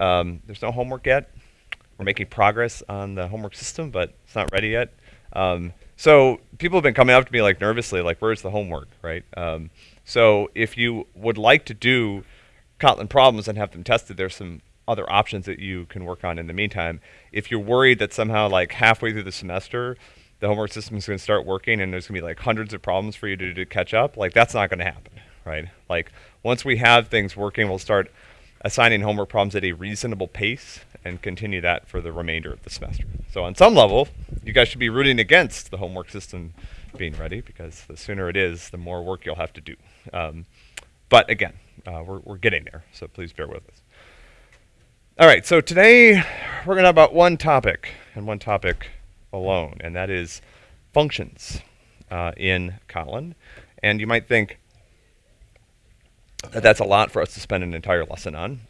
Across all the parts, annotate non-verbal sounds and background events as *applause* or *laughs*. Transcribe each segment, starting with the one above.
Um, there's no homework yet. We're making progress on the homework system, but it's not ready yet. Um, so people have been coming up to me like nervously, like, where's the homework, right? Um, so if you would like to do Kotlin problems and have them tested, there's some other options that you can work on in the meantime. If you're worried that somehow like halfway through the semester, the homework system is going to start working and there's going to be like hundreds of problems for you to, to catch up, like that's not going to happen, right? Like once we have things working, we'll start assigning homework problems at a reasonable pace and continue that for the remainder of the semester. So on some level, you guys should be rooting against the homework system being ready because the sooner it is, the more work you'll have to do. Um, but again, uh, we're, we're getting there, so please bear with us. All right, so today we're going to have about one topic and one topic alone, and that is functions uh, in Kotlin. And you might think, that's a lot for us to spend an entire lesson on.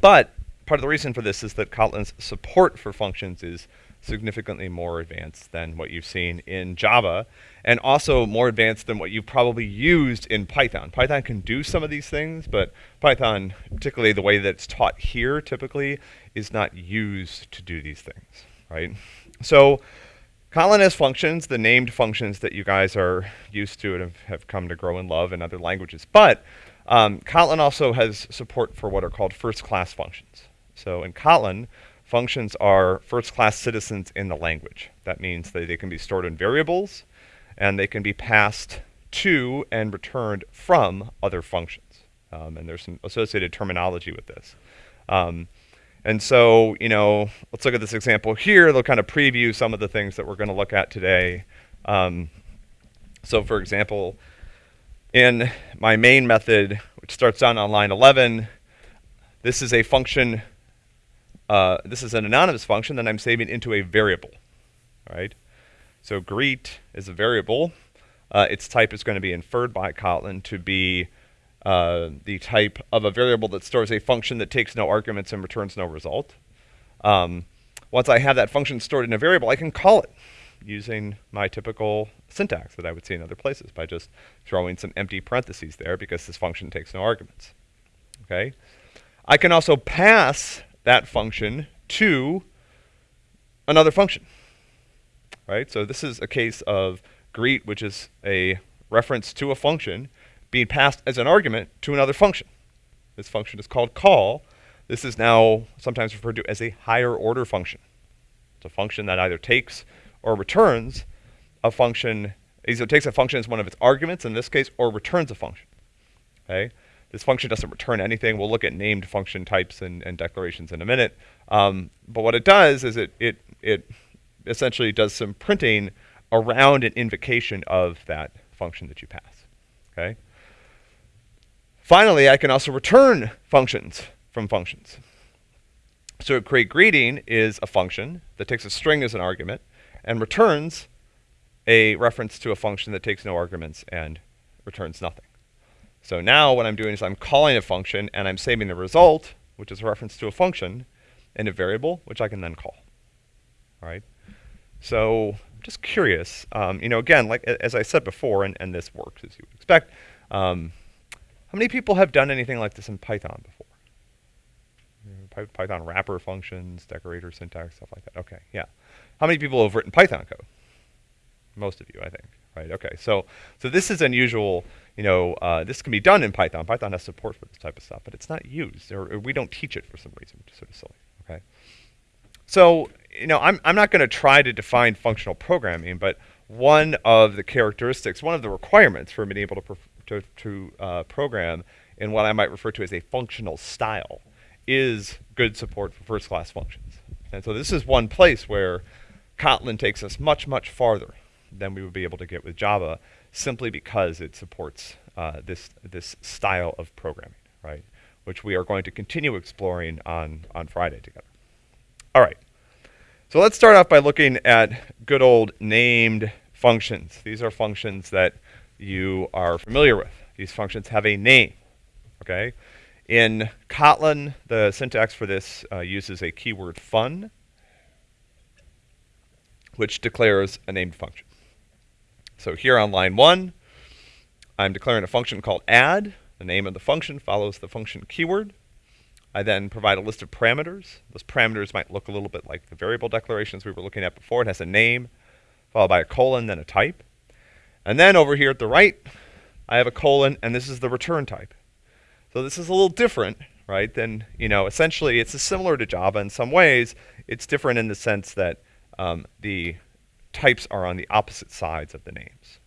But part of the reason for this is that Kotlin's support for functions is significantly more advanced than what you've seen in Java, and also more advanced than what you've probably used in Python. Python can do some of these things, but Python, particularly the way that it's taught here typically, is not used to do these things, right? So Kotlin has functions, the named functions that you guys are used to and have, come to grow and love in other languages. But um, Kotlin also has support for what are called first-class functions. So in Kotlin, functions are first-class citizens in the language. That means that they can be stored in variables, and they can be passed to and returned from other functions. Um, and there's some associated terminology with this. Um, and so, you know, let's look at this example here. They'll kind of preview some of the things that we're going to look at today. Um, so for example, in my main method, which starts down on line 11, this is a function, uh, this is an anonymous function that I'm saving into a variable, right? So greet is a variable. Uh, its type is going to be inferred by Kotlin to be uh, the type of a variable that stores a function that takes no arguments and returns no result. Um, once I have that function stored in a variable, I can call it using my typical syntax that I would see in other places by just throwing some empty parentheses there because this function takes no arguments. Okay? I can also pass that function to another function. Right? So this is a case of greet, which is a reference to a function being passed as an argument to another function. This function is called call. This is now sometimes referred to as a higher order function. It's a function that either takes or returns a function, either takes a function as one of its arguments in this case, or returns a function. Okay? This function doesn't return anything. We'll look at named function types and, and declarations in a minute. Um, but what it does is it, it, it essentially does some printing around an invocation of that function that you pass. Okay? Finally, I can also return functions from functions. So create greeting is a function that takes a string as an argument and returns a reference to a function that takes no arguments and returns nothing. So now what I'm doing is I'm calling a function and I'm saving the result, which is a reference to a function, in a variable, which I can then call. All right. So I'm just curious, um, you know, again, like as I said before, and, and this works as you would expect, um, how many people have done anything like this in Python before? Python wrapper functions, decorator syntax, stuff like that. Okay, yeah. How many people have written Python code? Most of you, I think. Right. Okay. So so this is unusual. You know, uh, this can be done in Python. Python has support for this type of stuff, but it's not used, or, or we don't teach it for some reason, which is sort of silly. Okay. So you know, I'm I'm not going to try to define functional programming, but one of the characteristics, one of the requirements for being able to to, to uh, program in what I might refer to as a functional style is good support for first-class functions. And so this is one place where Kotlin takes us much, much farther than we would be able to get with Java simply because it supports uh, this, this style of programming, right? Which we are going to continue exploring on, on Friday together. All right. So let's start off by looking at good old named functions. These are functions that you are familiar with. These functions have a name, okay? In Kotlin, the syntax for this uh, uses a keyword fun, which declares a named function. So here on line one, I'm declaring a function called add. The name of the function follows the function keyword. I then provide a list of parameters. Those parameters might look a little bit like the variable declarations we were looking at before. It has a name, followed by a colon, then a type. And then over here at the right, I have a colon, and this is the return type. So this is a little different, right, than, you know, essentially it's similar to Java in some ways. It's different in the sense that um, the types are on the opposite sides of the names.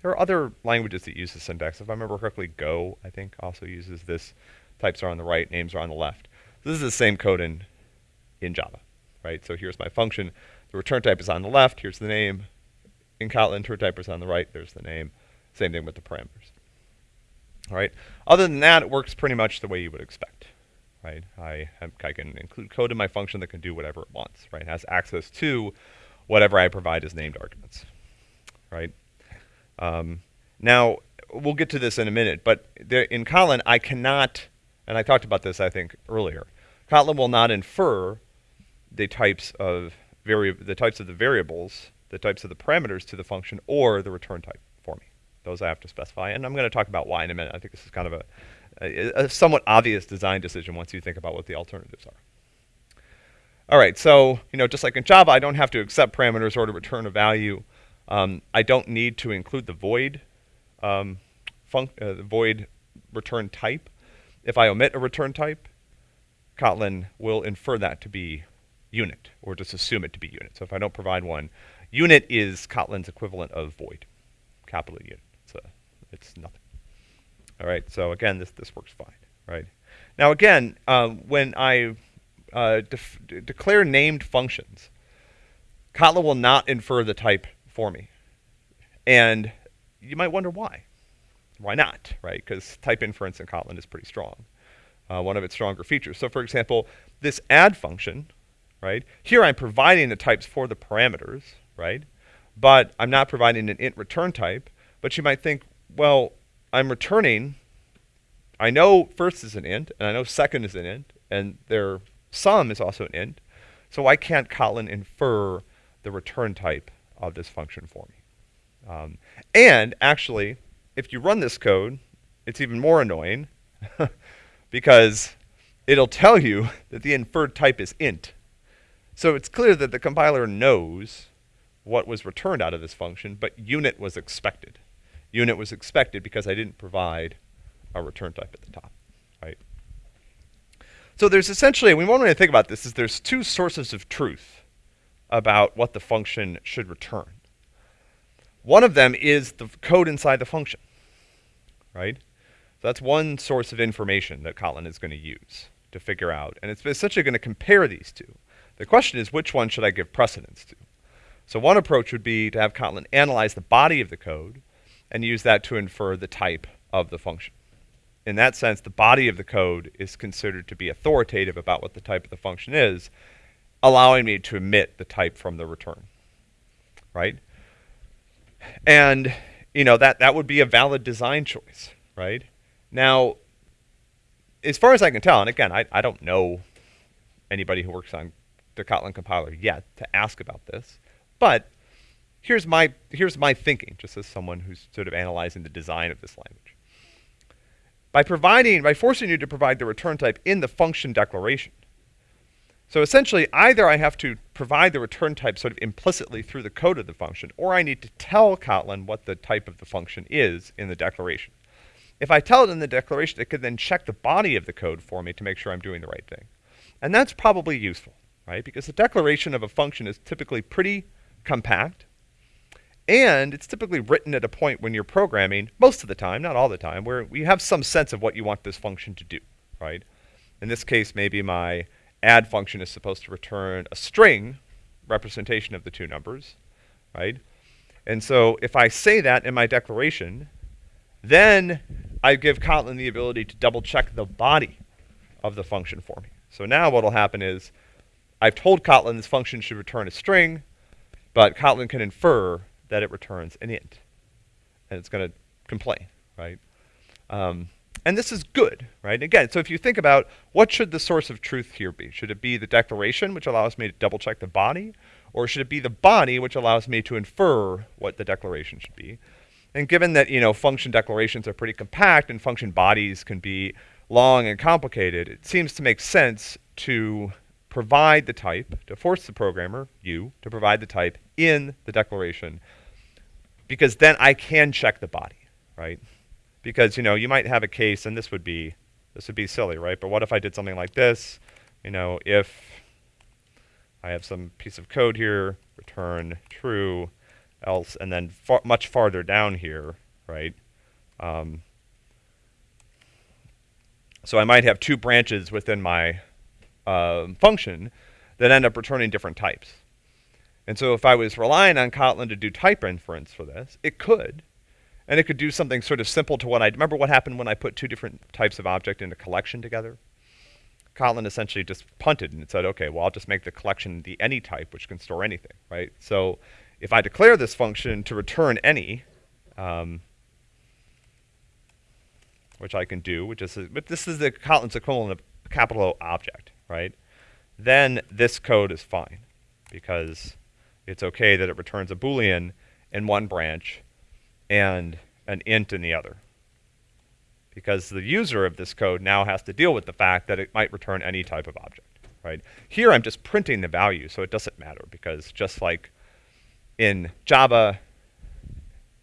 There are other languages that use this syntax. If I remember correctly, Go, I think, also uses this. Types are on the right, names are on the left. This is the same code in, in Java, right? So here's my function. The return type is on the left. Here's the name. In Kotlin, return type is on the right. There's the name. Same thing with the parameters. All right. Other than that, it works pretty much the way you would expect, right? I, I can include code in my function that can do whatever it wants, right? It has access to whatever I provide as named arguments, right? Um, now, we'll get to this in a minute, but there, in Kotlin, I cannot, and I talked about this, I think, earlier. Kotlin will not infer the types of the types of the variables, the types of the parameters to the function, or the return type for me. Those I have to specify, and I'm going to talk about why in a minute. I think this is kind of a, a, a somewhat obvious design decision once you think about what the alternatives are. All right, so you know, just like in Java, I don't have to accept parameters or to return a value. Um, I don't need to include the void, um, uh, the void return type. If I omit a return type, Kotlin will infer that to be unit, or just assume it to be unit. So if I don't provide one, unit is Kotlin's equivalent of void, capital unit. So it's nothing. All right, so again, this, this works fine, right? Now again, um, when I uh, declare named functions, Kotlin will not infer the type for me. And you might wonder why. Why not, right? Because type inference in Kotlin is pretty strong. Uh, one of its stronger features. So for example, this add function, right? Here I'm providing the types for the parameters, right? But I'm not providing an int return type. But you might think, well, I'm returning, I know first is an int, and I know second is an int, and their sum is also an int. So why can't Kotlin infer the return type of this function for me. Um, and actually, if you run this code, it's even more annoying *laughs* because it'll tell you that the inferred type is int. So it's clear that the compiler knows what was returned out of this function, but unit was expected. Unit was expected because I didn't provide a return type at the top, right? So there's essentially, we one way to think about this is there's two sources of truth about what the function should return. One of them is the code inside the function, right? So that's one source of information that Kotlin is going to use to figure out. And it's essentially going to compare these two. The question is, which one should I give precedence to? So one approach would be to have Kotlin analyze the body of the code and use that to infer the type of the function. In that sense, the body of the code is considered to be authoritative about what the type of the function is, allowing me to omit the type from the return, right? And, you know, that, that would be a valid design choice, right? Now, as far as I can tell, and again, I, I don't know anybody who works on the Kotlin compiler yet to ask about this, but here's my, here's my thinking, just as someone who's sort of analyzing the design of this language. By providing, by forcing you to provide the return type in the function declaration, so essentially, either I have to provide the return type sort of implicitly through the code of the function, or I need to tell Kotlin what the type of the function is in the declaration. If I tell it in the declaration, it could then check the body of the code for me to make sure I'm doing the right thing. And that's probably useful, right? Because the declaration of a function is typically pretty compact, and it's typically written at a point when you're programming, most of the time, not all the time, where you have some sense of what you want this function to do, right? In this case, maybe my add function is supposed to return a string representation of the two numbers, right? And so if I say that in my declaration, then I give Kotlin the ability to double check the body of the function for me. So now what will happen is I've told Kotlin this function should return a string, but Kotlin can infer that it returns an int. And it's going to complain, right? Um, and this is good, right? Again, so if you think about what should the source of truth here be? Should it be the declaration, which allows me to double check the body? Or should it be the body, which allows me to infer what the declaration should be? And given that, you know, function declarations are pretty compact and function bodies can be long and complicated, it seems to make sense to provide the type, to force the programmer, you, to provide the type in the declaration, because then I can check the body, right? Because, you know, you might have a case, and this would be, this would be silly, right? But what if I did something like this? You know, if I have some piece of code here, return true, else, and then far, much farther down here, right? Um, so I might have two branches within my uh, function that end up returning different types. And so if I was relying on Kotlin to do type inference for this, it could. And it could do something sort of simple to what I remember what happened when I put two different types of object in a collection together. Kotlin essentially just punted and it said, okay, well, I'll just make the collection the any type, which can store anything, right? So if I declare this function to return any, um, which I can do, which is, but this is the Kotlin's equivalent of capital O object, right? Then this code is fine because it's okay that it returns a Boolean in one branch and an int in the other. Because the user of this code now has to deal with the fact that it might return any type of object, right? Here I'm just printing the value, so it doesn't matter because just like in Java,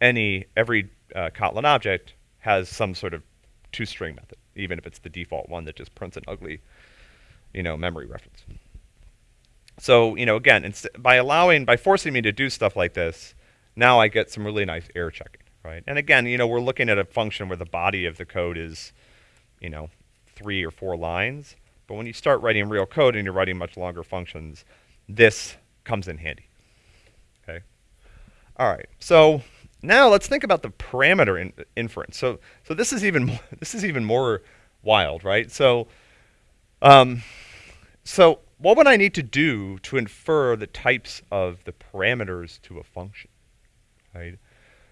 any every uh, Kotlin object has some sort of toString method, even if it's the default one that just prints an ugly, you know, memory reference. So, you know, again, by allowing, by forcing me to do stuff like this, now I get some really nice error checking, right? And again, you know, we're looking at a function where the body of the code is, you know, three or four lines. But when you start writing real code and you're writing much longer functions, this comes in handy. Okay. All right. So now let's think about the parameter in, inference. So so this is even *laughs* more, this is even more wild, right? So um, so what would I need to do to infer the types of the parameters to a function, right?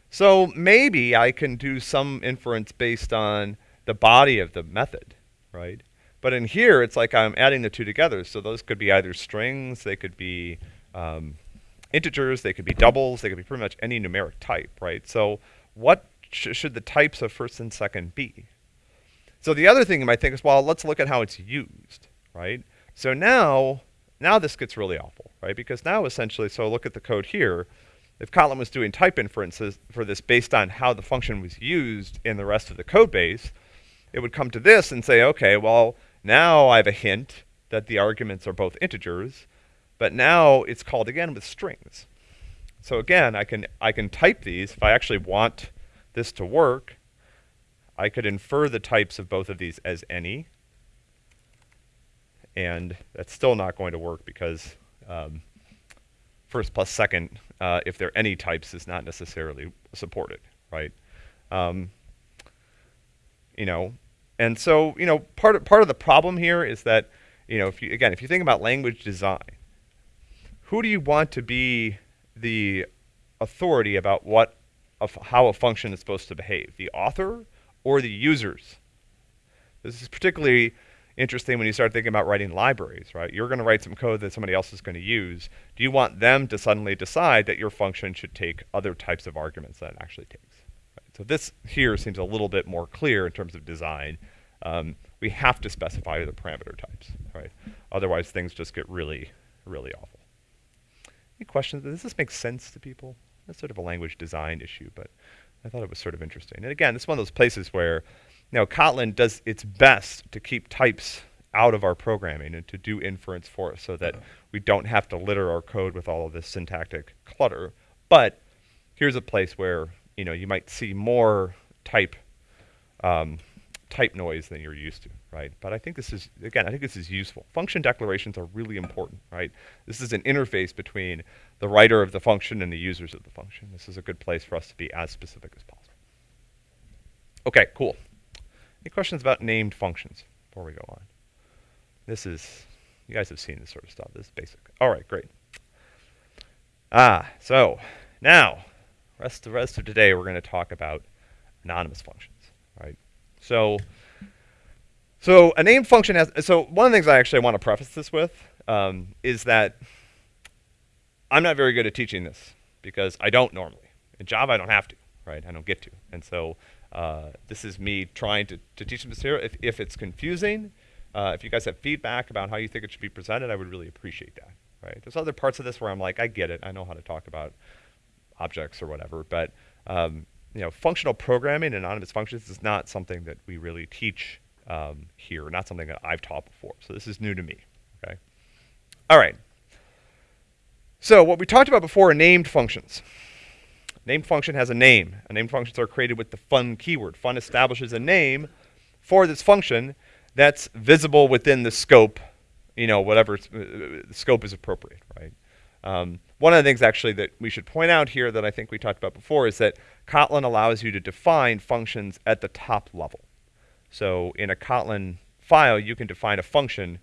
So maybe I can do some inference based on the body of the method, right? But in here, it's like I'm adding the two together. So those could be either strings, they could be um, integers, they could be doubles, they could be pretty much any numeric type, right? So what sh should the types of first and second be? So the other thing you might think is, well, let's look at how it's used, right? So now, now this gets really awful, right? Because now essentially, so look at the code here. If Kotlin was doing type inferences for this based on how the function was used in the rest of the code base, it would come to this and say, okay, well, now I have a hint that the arguments are both integers, but now it's called again with strings. So again, I can, I can type these. If I actually want this to work, I could infer the types of both of these as any. And that's still not going to work because um, first plus second, uh, if they're any types, is not necessarily supported, right? Um, you know, and so, you know, part of, part of the problem here is that, you know, if you, again, if you think about language design, who do you want to be the authority about what, how a function is supposed to behave? The author or the users? This is particularly interesting when you start thinking about writing libraries, right? You're going to write some code that somebody else is going to use. Do you want them to suddenly decide that your function should take other types of arguments than it actually takes? Right? So this here seems a little bit more clear in terms of design. Um, we have to specify the parameter types, right? Otherwise, things just get really, really awful. Any questions? Does this make sense to people? That's sort of a language design issue, but I thought it was sort of interesting. And again, it's one of those places where, know, Kotlin does its best to keep types out of our programming and to do inference for us so that we don't have to litter our code with all of this syntactic clutter. But here's a place where, you know, you might see more type um, type noise than you're used to, right? But I think this is, again, I think this is useful. Function declarations are really important, right? This is an interface between the writer of the function and the users of the function. This is a good place for us to be as specific as possible. Okay, cool. Any questions about named functions before we go on? This is, you guys have seen this sort of stuff. This is basic. All right, great. Ah, so now, rest the rest of today, we're going to talk about anonymous functions, right? So, so a name function has, so one of the things I actually want to preface this with um, is that I'm not very good at teaching this because I don't normally. In Java, I don't have to, right? I don't get to. And so Uh, this is me trying to, to teach them this here. If, if it's confusing, uh, if you guys have feedback about how you think it should be presented, I would really appreciate that, right? There's other parts of this where I'm like, I get it. I know how to talk about objects or whatever, but um, you know, functional programming and anonymous functions is not something that we really teach um, here, not something that I've taught before. So this is new to me, okay? All right. So what we talked about before are named functions. Named function has a name. And named functions are created with the fun keyword. Fun establishes a name for this function that's visible within the scope, you know, whatever uh, scope is appropriate, right? Um, one of the things actually that we should point out here that I think we talked about before is that Kotlin allows you to define functions at the top level. So in a Kotlin file, you can define a function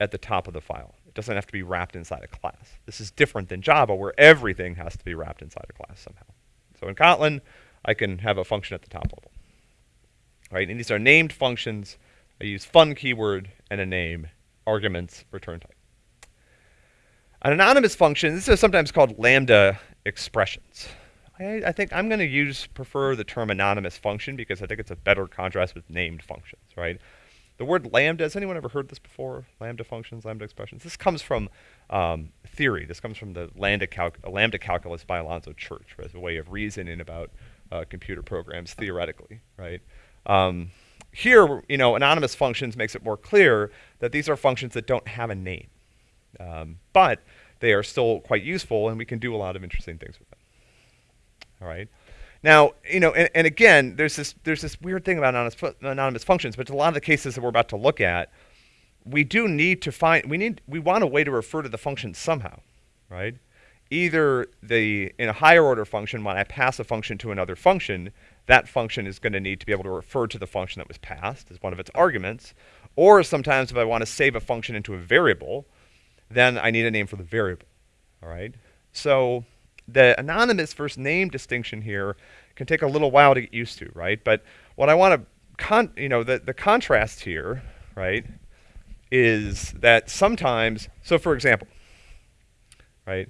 at the top of the file. It doesn't have to be wrapped inside a class. This is different than Java where everything has to be wrapped inside a class somehow. So in Kotlin, I can have a function at the top level. Right, and these are named functions. I use fun keyword and a name, arguments, return type. An anonymous function, this is sometimes called lambda expressions. I, I think I'm going to use prefer the term anonymous function because I think it's a better contrast with named functions, right? The word lambda, has anyone ever heard this before? Lambda functions, lambda expressions. This comes from um, theory. This comes from the lambda, lambda calculus by Alonzo Church as a way of reasoning about uh, computer programs theoretically, right? Um, here, you know, anonymous functions makes it more clear that these are functions that don't have a name. Um, but they are still quite useful, and we can do a lot of interesting things with them. All right. Now, you know, and, and again, there's this there's this weird thing about anonymous, anonymous functions, but a lot of the cases that we're about to look at, we do need to find we need we want a way to refer to the function somehow, right? Either the in a higher order function, when I pass a function to another function, that function is going to need to be able to refer to the function that was passed as one of its arguments, or sometimes if I want to save a function into a variable, then I need a name for the variable. All right. So the anonymous versus name distinction here can take a little while to get used to, right? But what I want to, con- you know, the, the contrast here, right, is that sometimes, so for example, right,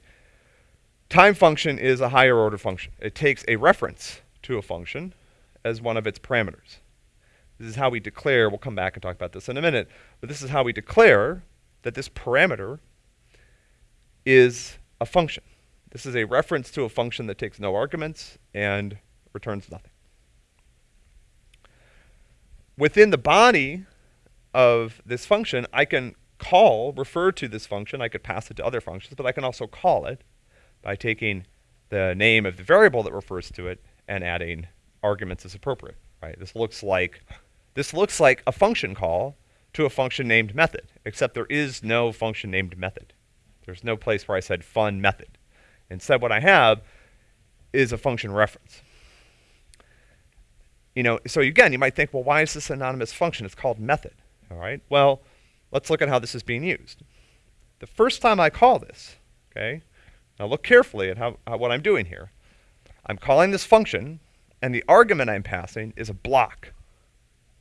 time function is a higher order function. It takes a reference to a function as one of its parameters. This is how we declare, we'll come back and talk about this in a minute, but this is how we declare that this parameter is a function. This is a reference to a function that takes no arguments and returns nothing. Within the body of this function, I can call, refer to this function. I could pass it to other functions, but I can also call it by taking the name of the variable that refers to it and adding arguments as appropriate. Right? This looks like this looks like a function call to a function named method, except there is no function named method. There's no place where I said fun method. Instead, what I have is a function reference. You know, so again, you might think, well, why is this anonymous function? It's called method. All right. Well, let's look at how this is being used. The first time I call this, okay, now look carefully at how, how what I'm doing here. I'm calling this function, and the argument I'm passing is a block.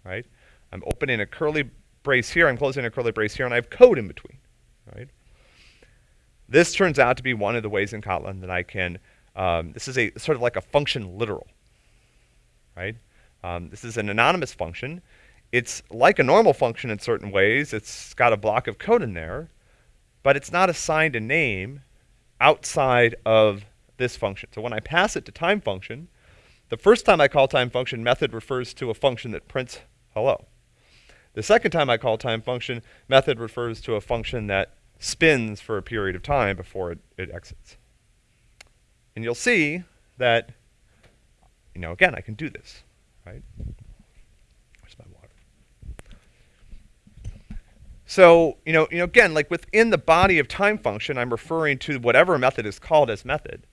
Right? I'm opening a curly brace here, I'm closing a curly brace here, and I have code in between. Right? This turns out to be one of the ways in Kotlin that I can, um, this is a sort of like a function literal, right? Um, this is an anonymous function. It's like a normal function in certain ways. It's got a block of code in there, but it's not assigned a name outside of this function. So when I pass it to time function, the first time I call time function, method refers to a function that prints hello. The second time I call time function, method refers to a function that spins for a period of time before it, it exits. And you'll see that, you know, again, I can do this, right? Where's my water? So, you know, you know, again, like within the body of time function, I'm referring to whatever method is called as method.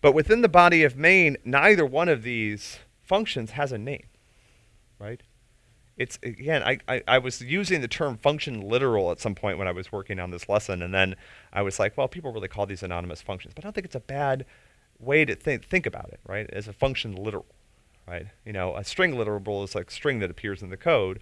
But within the body of main, neither one of these functions has a name, right? It's again I, I, I, was using the term function literal at some point when I was working on this lesson and then I was like well people really call these anonymous functions but I don't think it's a bad way to think think about it right? As a function literal right? You know a string literal is like string that appears in the code.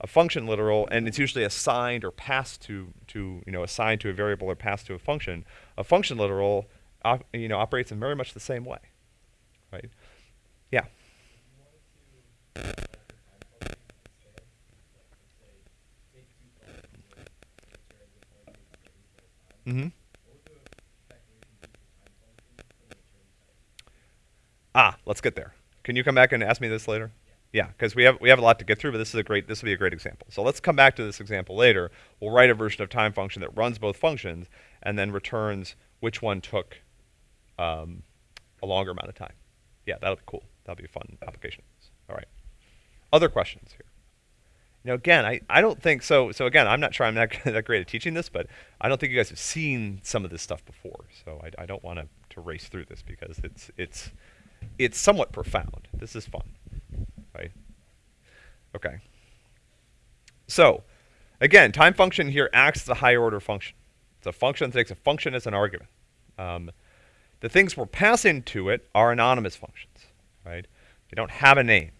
A function literal and it's usually assigned or passed to to you know assigned to a variable or passed to a function. A function literal op, you know operates in very much the same way right? Yeah Mm-hmm. Ah, let's get there. Can you come back and ask me this later? Yeah, because we have we have a lot to get through, but this is a great this will be a great example. So let's come back to this example later. We'll write a version of time function that runs both functions and then returns which one took um, a longer amount of time. Yeah, that'll be cool. That'll be a fun application. All right. Other questions here? You again, I, I don't think so. So again, I'm not sure I'm not *laughs* that great at teaching this, but I don't think you guys have seen some of this stuff before. So I, I don't want to to race through this because it's it's it's somewhat profound. This is fun, right? Okay. So, again, time function here acts as a higher order function. It's a function that takes a function as an argument. Um, the things we're passing to it are anonymous functions, right? They don't have a name.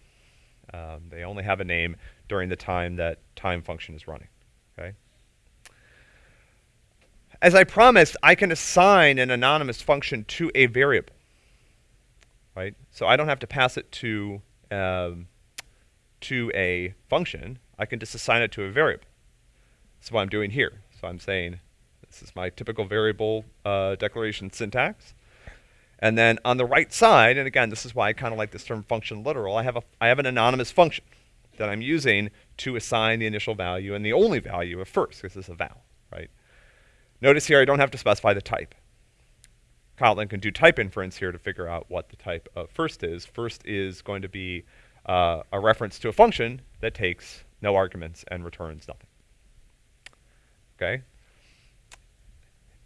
Um, they only have a name during the time that time function is running, okay? As I promised, I can assign an anonymous function to a variable right? So I don't have to pass it to um, to a function. I can just assign it to a variable. That's what I'm doing here. So I'm saying this is my typical variable uh, declaration syntax. And then on the right side, and again, this is why I kind of like this term function literal, I have, a, I have an anonymous function that I'm using to assign the initial value and the only value of first, because this is a val, right? Notice here I don't have to specify the type. Kotlin can do type inference here to figure out what the type of first is. First is going to be uh, a reference to a function that takes no arguments and returns nothing. Okay?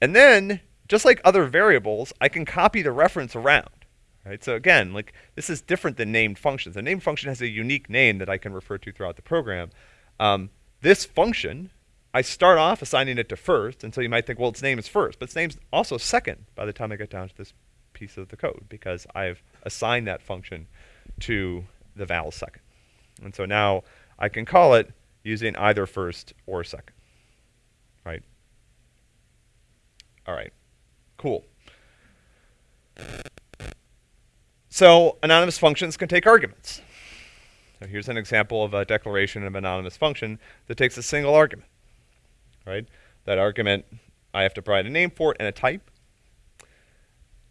And then, just like other variables, I can copy the reference around. Right? So again, like this is different than named functions. A named function has a unique name that I can refer to throughout the program. Um, this function I start off assigning it to first, and so you might think, well, its name is first, but its name's also second by the time I get down to this piece of the code because I've assigned that function to the val second. And so now I can call it using either first or second, right? All right, cool. So anonymous functions can take arguments. So here's an example of a declaration of an anonymous function that takes a single argument right? That argument, I have to provide a name for it and a type.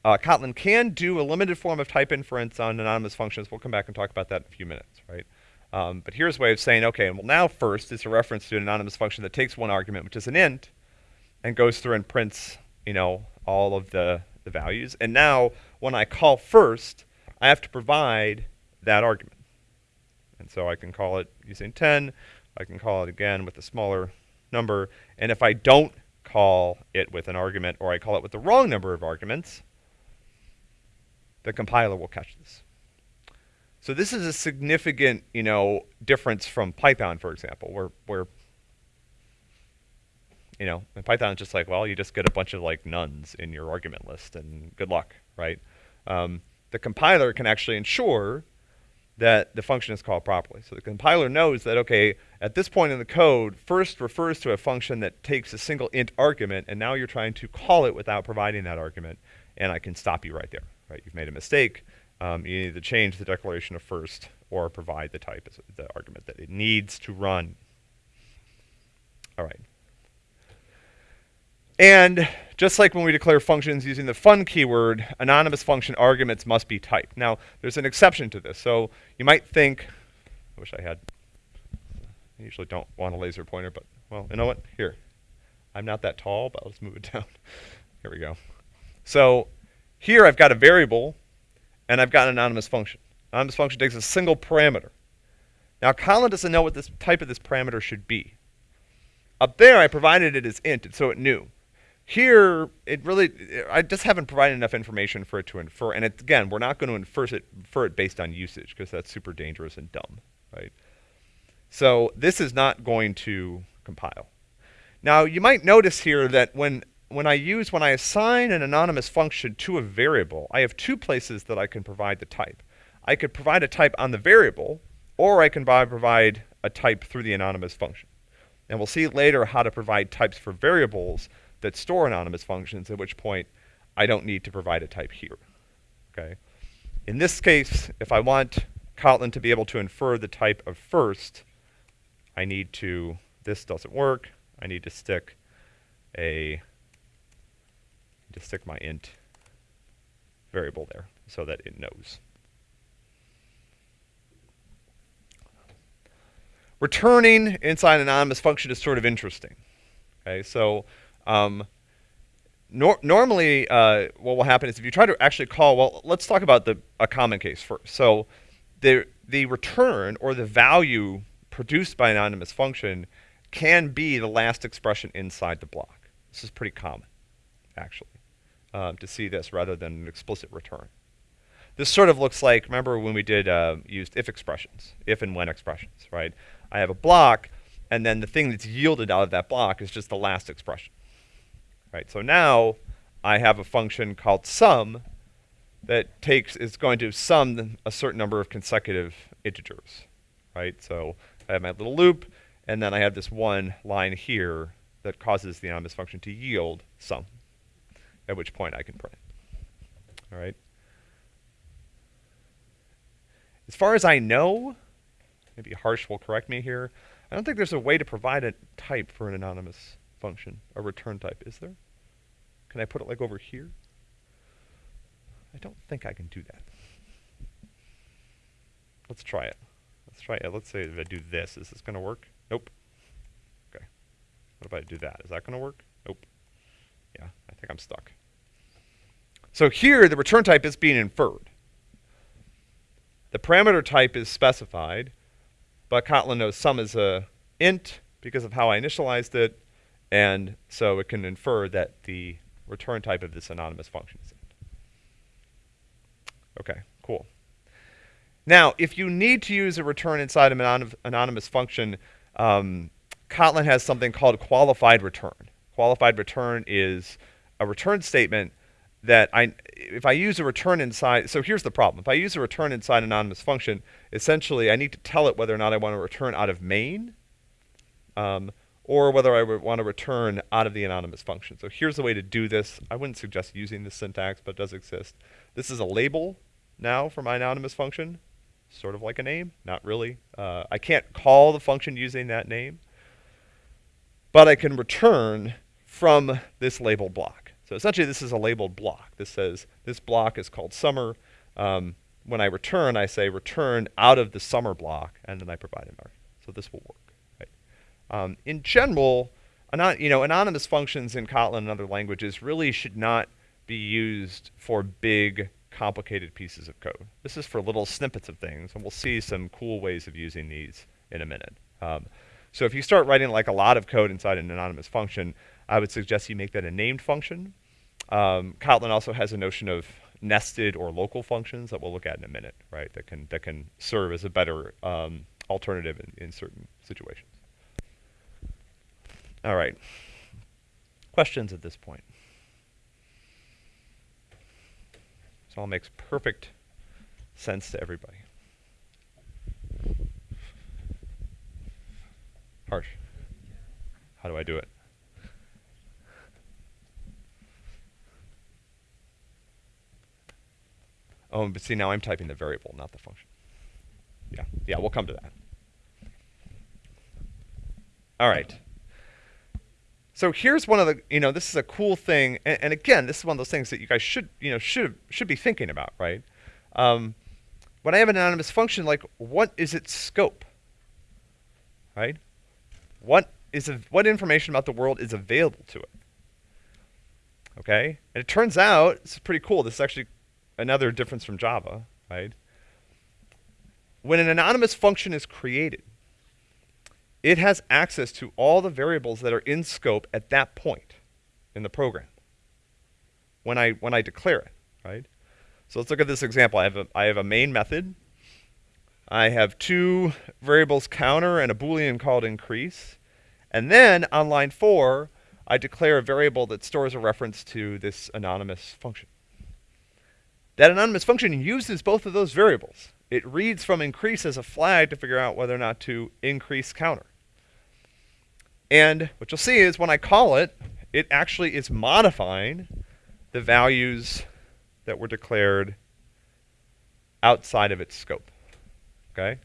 Uh, Kotlin can do a limited form of type inference on anonymous functions. We'll come back and talk about that in a few minutes, right? Um, but here's a way of saying, okay, well now first is a reference to an anonymous function that takes one argument, which is an int, and goes through and prints, you know, all of the, the values. And now when I call first, I have to provide that argument. And so I can call it using 10. I can call it again with a smaller number. And if I don't call it with an argument or I call it with the wrong number of arguments, the compiler will catch this. So this is a significant, you know, difference from Python, for example, where, where you know, in Python it's just like, well, you just get a bunch of like nones in your argument list and good luck, right? Um, the compiler can actually ensure that the function is called properly. So the compiler knows that, okay, at this point in the code, first refers to a function that takes a single int argument, and now you're trying to call it without providing that argument, and I can stop you right there, right? You've made a mistake. Um, you need to change the declaration of first or provide the type as the argument that it needs to run. All right. And just like when we declare functions using the fun keyword, anonymous function arguments must be typed. Now, there's an exception to this. So you might think, I wish I had, I usually don't want a laser pointer, but, well, you know what? Here. I'm not that tall, but let's move it *laughs* down. Here we go. So here I've got a variable, and I've got an anonymous function. Anonymous function takes a single parameter. Now, Kotlin doesn't know what this type of this parameter should be. Up there, I provided it as int, so it knew. Here, it really, I just haven't provided enough information for it to infer. And it, again, we're not going to infer it, infer it based on usage because that's super dangerous and dumb, right? So this is not going to compile. Now, you might notice here that when, when I use, when I assign an anonymous function to a variable, I have two places that I can provide the type. I could provide a type on the variable, or I can provide a type through the anonymous function. And we'll see later how to provide types for variables that store anonymous functions, at which point I don't need to provide a type here. Okay. In this case, if I want Kotlin to be able to infer the type of first, I need to, this doesn't work, I need to stick a, to stick my int variable there so that it knows. Returning inside an anonymous function is sort of interesting. Okay, so um, nor normally uh, what will happen is if you try to actually call, well, let's talk about the a common case first. So the the return or the value produced by an anonymous function can be the last expression inside the block. This is pretty common, actually, um, to see this rather than an explicit return. This sort of looks like, remember when we did uh, used if expressions, if and when expressions, right? I have a block, and then the thing that's yielded out of that block is just the last expression. Right, so now I have a function called sum that takes is going to sum a certain number of consecutive integers. Right? So I have my little loop, and then I have this one line here that causes the anonymous function to yield sum, at which point I can print. All right. As far as I know, maybe Harsh will correct me here, I don't think there's a way to provide a type for an anonymous function, a return type, is there? Can I put it like over here? I don't think I can do that. Let's try it. Let's try it. Let's say if I do this, is this going to work? Nope. Okay. What if I do that? Is that going to work? Nope. Yeah, I think I'm stuck. So here, the return type is being inferred. The parameter type is specified, but Kotlin knows sum is a int because of how I initialized it, and so it can infer that the return type of this anonymous function is int. Okay, cool. Now, if you need to use a return inside an anonymous function, um, Kotlin has something called qualified return. Qualified return is a return statement that I, if I use a return inside, so here's the problem. If I use a return inside anonymous function, essentially I need to tell it whether or not I want to return out of main, um, or whether I would want to return out of the anonymous function. So here's the way to do this. I wouldn't suggest using this syntax, but it does exist. This is a label now for my anonymous function, sort of like a name, not really. Uh, I can't call the function using that name, but I can return from this label block. So essentially, this is a labeled block. This says this block is called summer. Um, when I return, I say return out of the summer block, and then I provide an argument. So this will work. Um, in general, anon you know, anonymous functions in Kotlin and other languages really should not be used for big, complicated pieces of code. This is for little snippets of things, and we'll see some cool ways of using these in a minute. Um, so if you start writing like a lot of code inside an anonymous function, I would suggest you make that a named function. Um, Kotlin also has a notion of nested or local functions that we'll look at in a minute, right? That can that can serve as a better um, alternative in, in certain situations. All right. Questions at this point? This all makes perfect sense to everybody. Harsh. How do I do it? Oh, but see, now I'm typing the variable, not the function. Yeah, yeah, we'll come to that. All right. So here's one of the, you know, this is a cool thing, and, and again, this is one of those things that you guys should, you know, should should be thinking about, right? Um, when I have an anonymous function, like, what is its scope, right? What is what information about the world is available to it? Okay, and it turns out this is pretty cool. This is actually another difference from Java, right? When an anonymous function is created, it has access to all the variables that are in scope at that point in the program when I, when I declare it, right? So let's look at this example. I have a, I have a main method. I have two variables counter and a boolean called increase. And then on line four, I declare a variable that stores a reference to this anonymous function. That anonymous function uses both of those variables. It reads from increase as a flag to figure out whether or not to increase counter. And what you'll see is when I call it, it actually is modifying the values that were declared outside of its scope. okay?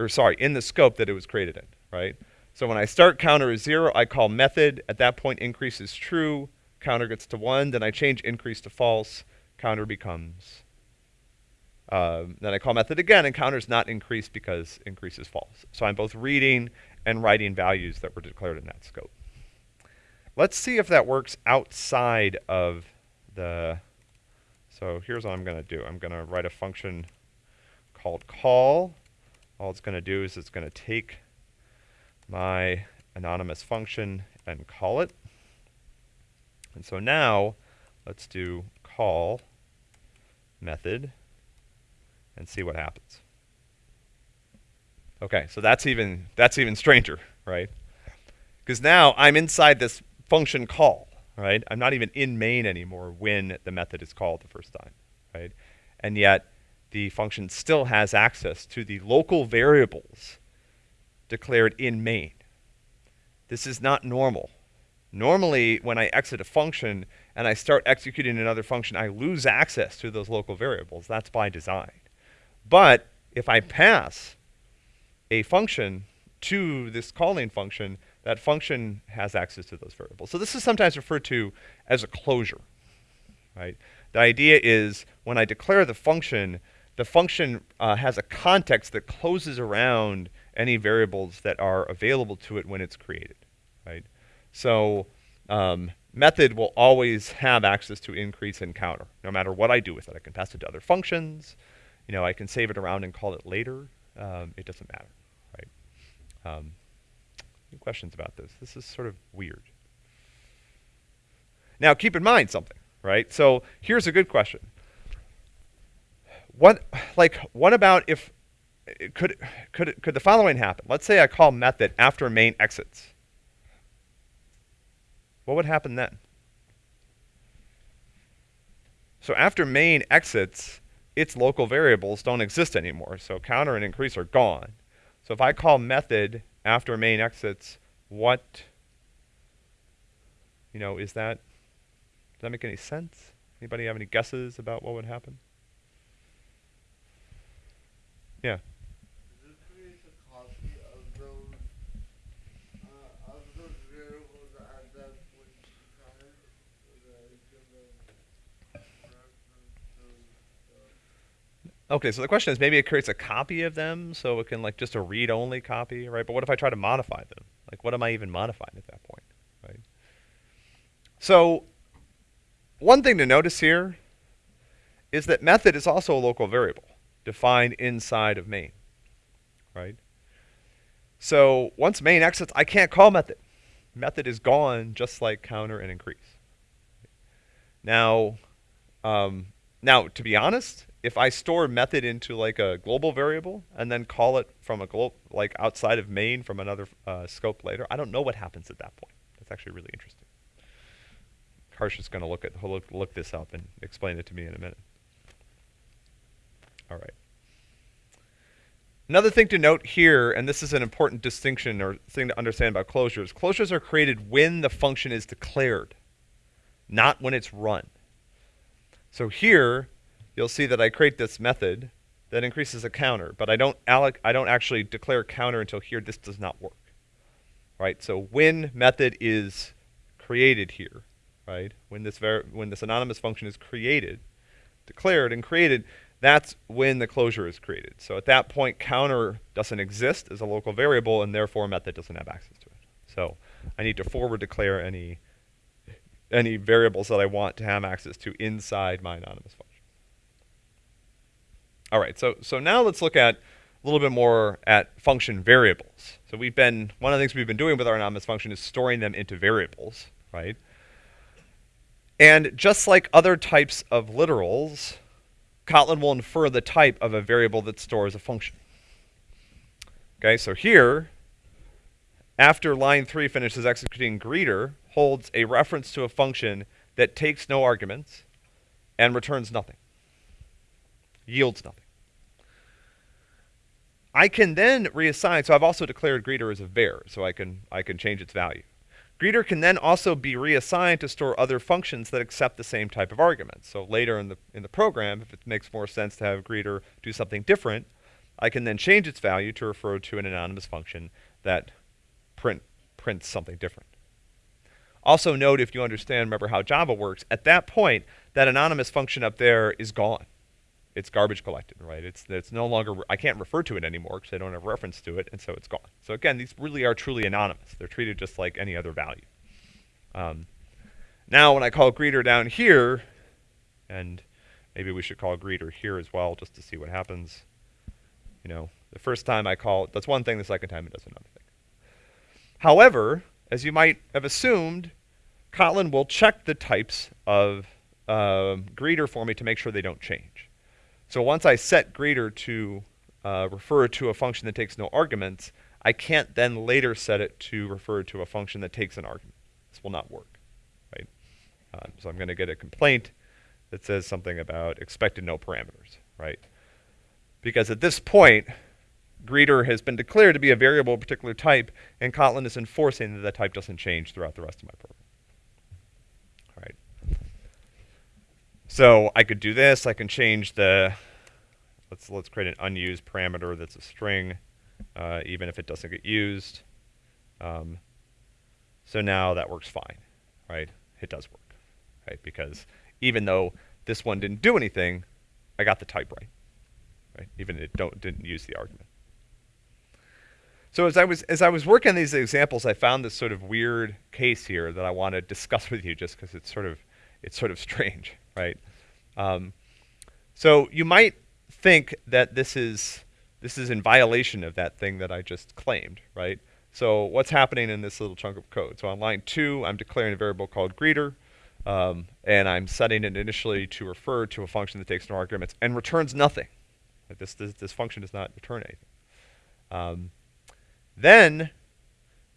Or sorry, in the scope that it was created in, right? So when I start counter is zero, I call method. At that point, increase is true. Counter gets to one. Then I change increase to false. Counter becomes. Um, then I call method again, and counter is not increased because increase is false. So I'm both reading and writing values that were declared in that scope. Let's see if that works outside of the. So here's what I'm going to do. I'm going to write a function called call. All it's going to do is it's going to take my anonymous function and call it. And so now let's do call method and see what happens. Okay, so that's even that's even stranger, right? Because now I'm inside this function call, right? I'm not even in main anymore when the method is called the first time, right? And yet the function still has access to the local variables declared in main. This is not normal. Normally, when I exit a function and I start executing another function, I lose access to those local variables. That's by design. But if I pass a function to this calling function, that function has access to those variables. So this is sometimes referred to as a closure, right? The idea is when I declare the function, the function uh, has a context that closes around any variables that are available to it when it's created, right? So um, method will always have access to increase and counter, no matter what I do with it. I can pass it to other functions. You know, I can save it around and call it later. Um, it doesn't matter? Um, any questions about this? This is sort of weird. Now, keep in mind something, right? So here's a good question. What, like, what about if could could could the following happen? Let's say I call method after main exits. What would happen then? So after main exits, its local variables don't exist anymore. So counter and increase are gone. So if I call method after main exits, what you know, is that does that make any sense? Anybody have any guesses about what would happen? Yeah. Okay, so the question is maybe it creates a copy of them so it can like just a read-only copy, right? But what if I try to modify them? Like what am I even modifying at that point, right? So one thing to notice here is that method is also a local variable defined inside of main, right? So once main exits, I can't call method. Method is gone just like counter and increase. Now, um, now to be honest, if I store method into like a global variable and then call it from a global, like outside of main from another uh, scope later, I don't know what happens at that point. That's actually really interesting. Harsh is going to look at look, look this up and explain it to me in a minute. All right. Another thing to note here, and this is an important distinction or thing to understand about closures, closures are created when the function is declared, not when it's run. So here, you'll see that I create this method that increases a counter, but I don't I don't actually declare counter until here this does not work. Right? So when method is created here, right? When this when this anonymous function is created, declared and created, that's when the closure is created. So at that point counter doesn't exist as a local variable and therefore method doesn't have access to it. So I need to forward declare any any variables that I want to have access to inside my anonymous function. All right, so, so now let's look at a little bit more at function variables. So we've been, one of the things we've been doing with our anonymous function is storing them into variables, right? And just like other types of literals, Kotlin will infer the type of a variable that stores a function. Okay, so here, after line 3 finishes executing greeter, holds a reference to a function that takes no arguments and returns nothing yields nothing. I can then reassign, so I've also declared greeter as a var, so I can, I can change its value. Greeter can then also be reassigned to store other functions that accept the same type of arguments. So later in the, in the program, if it makes more sense to have greeter do something different, I can then change its value to refer to an anonymous function that print, prints something different. Also note if you understand, remember how Java works, at that point, that anonymous function up there is gone. It's garbage collected, right? It's, it's no longer, I can't refer to it anymore because I don't have reference to it, and so it's gone. So again, these really are truly anonymous. They're treated just like any other value. Um, now when I call greeter down here, and maybe we should call greeter here as well just to see what happens. You know, the first time I call, that's one thing, the second time it does another thing. However, as you might have assumed, Kotlin will check the types of uh, greeter for me to make sure they don't change. So once I set greeter to uh, refer to a function that takes no arguments, I can't then later set it to refer to a function that takes an argument. This will not work, right? Um, so I'm going to get a complaint that says something about expected no parameters, right? Because at this point, greeter has been declared to be a variable of a particular type, and Kotlin is enforcing that that type doesn't change throughout the rest of my program. All right. So I could do this. I can change the, let's, let's create an unused parameter that's a string, uh, even if it doesn't get used. Um, so now that works fine, right? It does work, right? Because even though this one didn't do anything, I got the type right, right? Even it don't didn't use the argument. So as I was as I was working on these examples, I found this sort of weird case here that I want to discuss with you, just because it's sort of it's sort of *laughs* strange, right? Um, so you might think that this is this is in violation of that thing that I just claimed, right? So what's happening in this little chunk of code? So on line two, I'm declaring a variable called greeter, um, and I'm setting it initially to refer to a function that takes no arguments and returns nothing. Like this, this, this function does not return anything. Um, then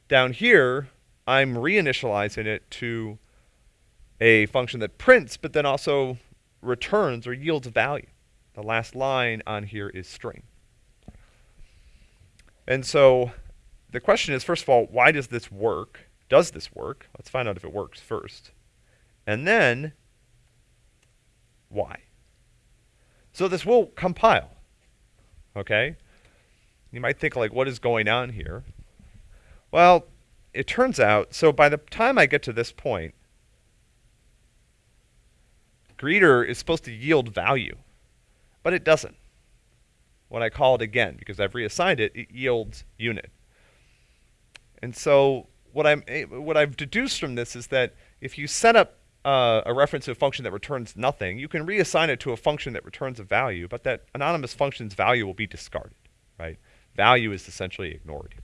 down here, I'm reinitializing it to a function that prints, but then also returns or yields a value. The last line on here is string. And so the question is, first of all, why does this work? Does this work? Let's find out if it works first. And then, why? So this will compile, okay? You might think, like, what is going on here? Well, it turns out, so by the time I get to this point, greeter is supposed to yield value, but it doesn't. When I call it again, because I've reassigned it, it yields unit. And so what I'm what I've deduced from this is that if you set up uh, a reference to a function that returns nothing, you can reassign it to a function that returns a value, but that anonymous function's value will be discarded, right? Value is essentially ignored here.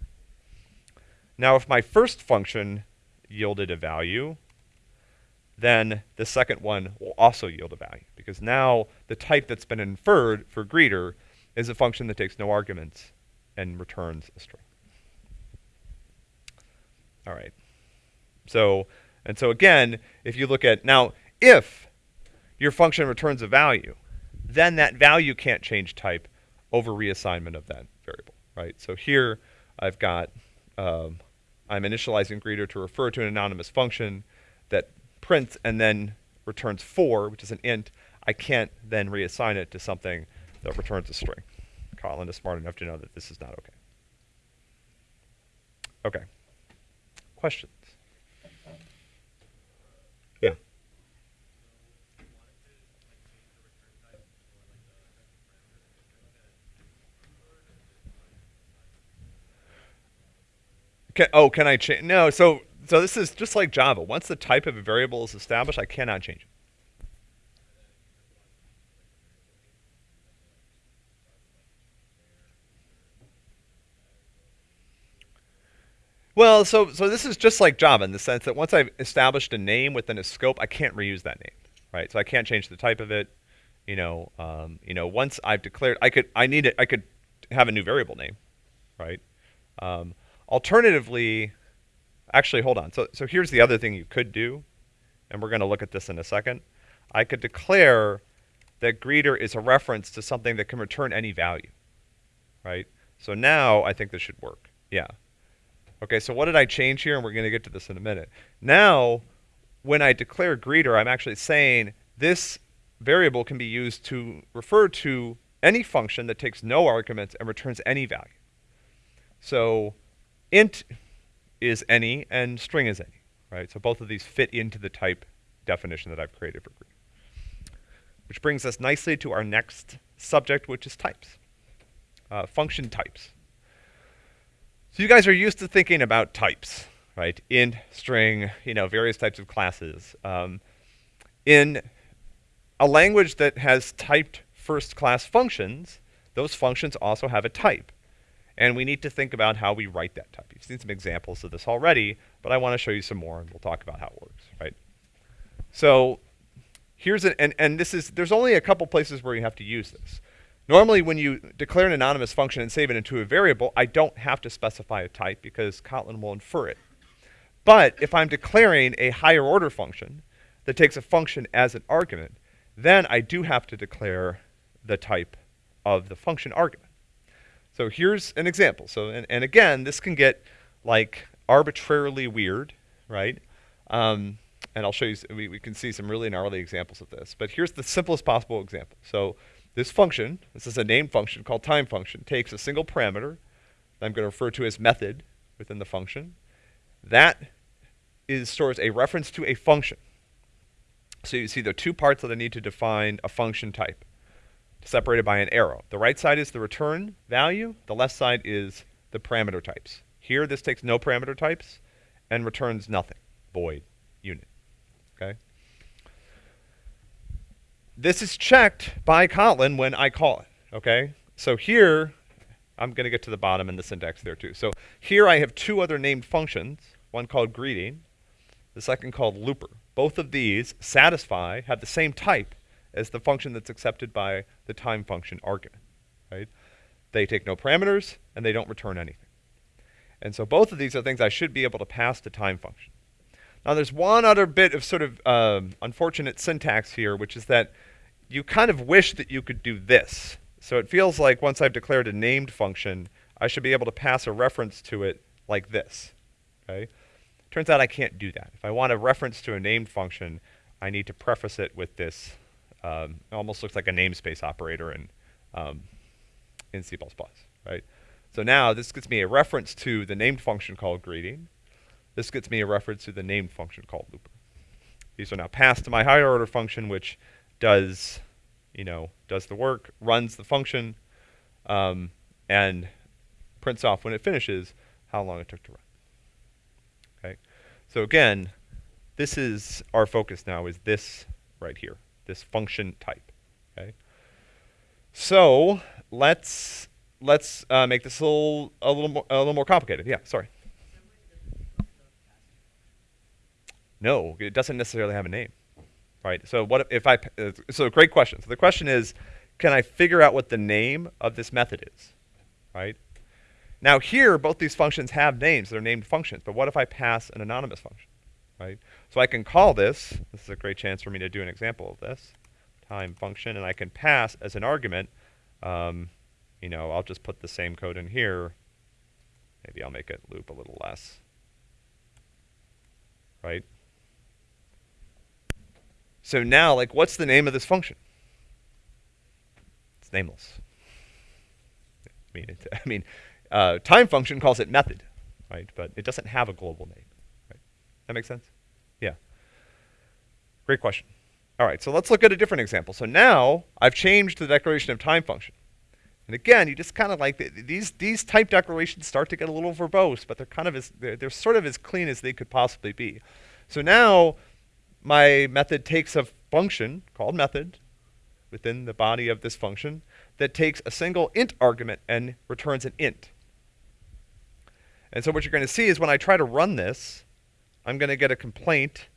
Now, if my first function yielded a value, then the second one will also yield a value, because now the type that's been inferred for greeter is a function that takes no arguments and returns a string. All right. So, and so again, if you look at, now, if your function returns a value, then that value can't change type over reassignment of that variable, right? So here I've got, um, I'm initializing greeter to refer to an anonymous function that prints and then returns 4, which is an int. I can't then reassign it to something that returns a string. Kotlin is smart enough to know that this is not okay. Okay. Questions? Yeah. Can, oh, can I change? No, so so this is just like Java. Once the type of a variable is established, I cannot change it. Well, so so this is just like Java in the sense that once I've established a name within a scope, I can't reuse that name, right? So I can't change the type of it. You know, um, you know, once I've declared, I could, I need it, I could have a new variable name, right? Um, alternatively, actually, hold on. So so here's the other thing you could do, and we're going to look at this in a second. I could declare that greeter is a reference to something that can return any value, right? So now I think this should work. Yeah. Okay, so what did I change here? And we're going to get to this in a minute. Now, when I declare greeter, I'm actually saying this variable can be used to refer to any function that takes no arguments and returns any value. So int is any and string is any, right? So both of these fit into the type definition that I've created for greeter. Which brings us nicely to our next subject, which is types, uh, function types. So you guys are used to thinking about types, right? Int, string, you know, various types of classes. Um, in a language that has typed first class functions, those functions also have a type. And we need to think about how we write that type. You've seen some examples of this already, but I want to show you some more and we'll talk about how it works, right? So here's an, and, and this is, there's only a couple places where you have to use this. Normally when you declare an anonymous function and save it into a variable, I don't have to specify a type because Kotlin will infer it. But if I'm declaring a higher order function that takes a function as an argument, then I do have to declare the type of the function argument. So here's an example. So, and, and again, this can get like arbitrarily weird, right? Um, and I'll show you, we, we can see some really gnarly examples of this. But here's the simplest possible example. So this function, this is a named function called time function, takes a single parameter that I'm going to refer to as method within the function. That is stores a reference to a function. So you see the two parts that I need to define a function type, separated by an arrow. The right side is the return value. The left side is the parameter types. Here, this takes no parameter types and returns nothing, void, unit. Okay. This is checked by Kotlin when I call it, okay? So here, I'm going to get to the bottom in the syntax there too. So here I have two other named functions, one called greeting, the second called looper. Both of these satisfy, have the same type as the function that's accepted by the time function argument, right? They take no parameters, and they don't return anything. And so both of these are things I should be able to pass to time function. Now there's one other bit of sort of um, unfortunate syntax here, which is that you kind of wish that you could do this. So it feels like once I've declared a named function, I should be able to pass a reference to it like this. Okay? Turns out I can't do that. If I want a reference to a named function, I need to preface it with this. Um, almost looks like a namespace operator in, um, in C++, right? So now this gets me a reference to the named function called greeting. This gets me a reference to the named function called looper. These are now passed to my higher order function, which does, you know, does the work, runs the function, um, and prints off when it finishes how long it took to run. Okay, so again, this is our focus now is this right here, this function type. Okay, so let's let's uh, make this a little a little more a little more complicated. Yeah, sorry. No, it doesn't necessarily have a name right? So what if I, uh, so great question. So the question is, can I figure out what the name of this method is, right? Now here, both these functions have names, they're named functions, but what if I pass an anonymous function, right? So I can call this, this is a great chance for me to do an example of this, time function, and I can pass as an argument, um, you know, I'll just put the same code in here, maybe I'll make it loop a little less, right? So now, like, what's the name of this function? It's nameless. I mean, it, I mean, uh, time function calls it method, right? But it doesn't have a global name. Right? That makes sense? Yeah. Great question. All right, so let's look at a different example. So now I've changed the declaration of time function. And again, you just kind of like, the, these, these type declarations start to get a little verbose, but they're kind of as, they're, they're sort of as clean as they could possibly be. So now my method takes a function called method within the body of this function that takes a single int argument and returns an int. And so what you're going to see is when I try to run this, I'm going to get a complaint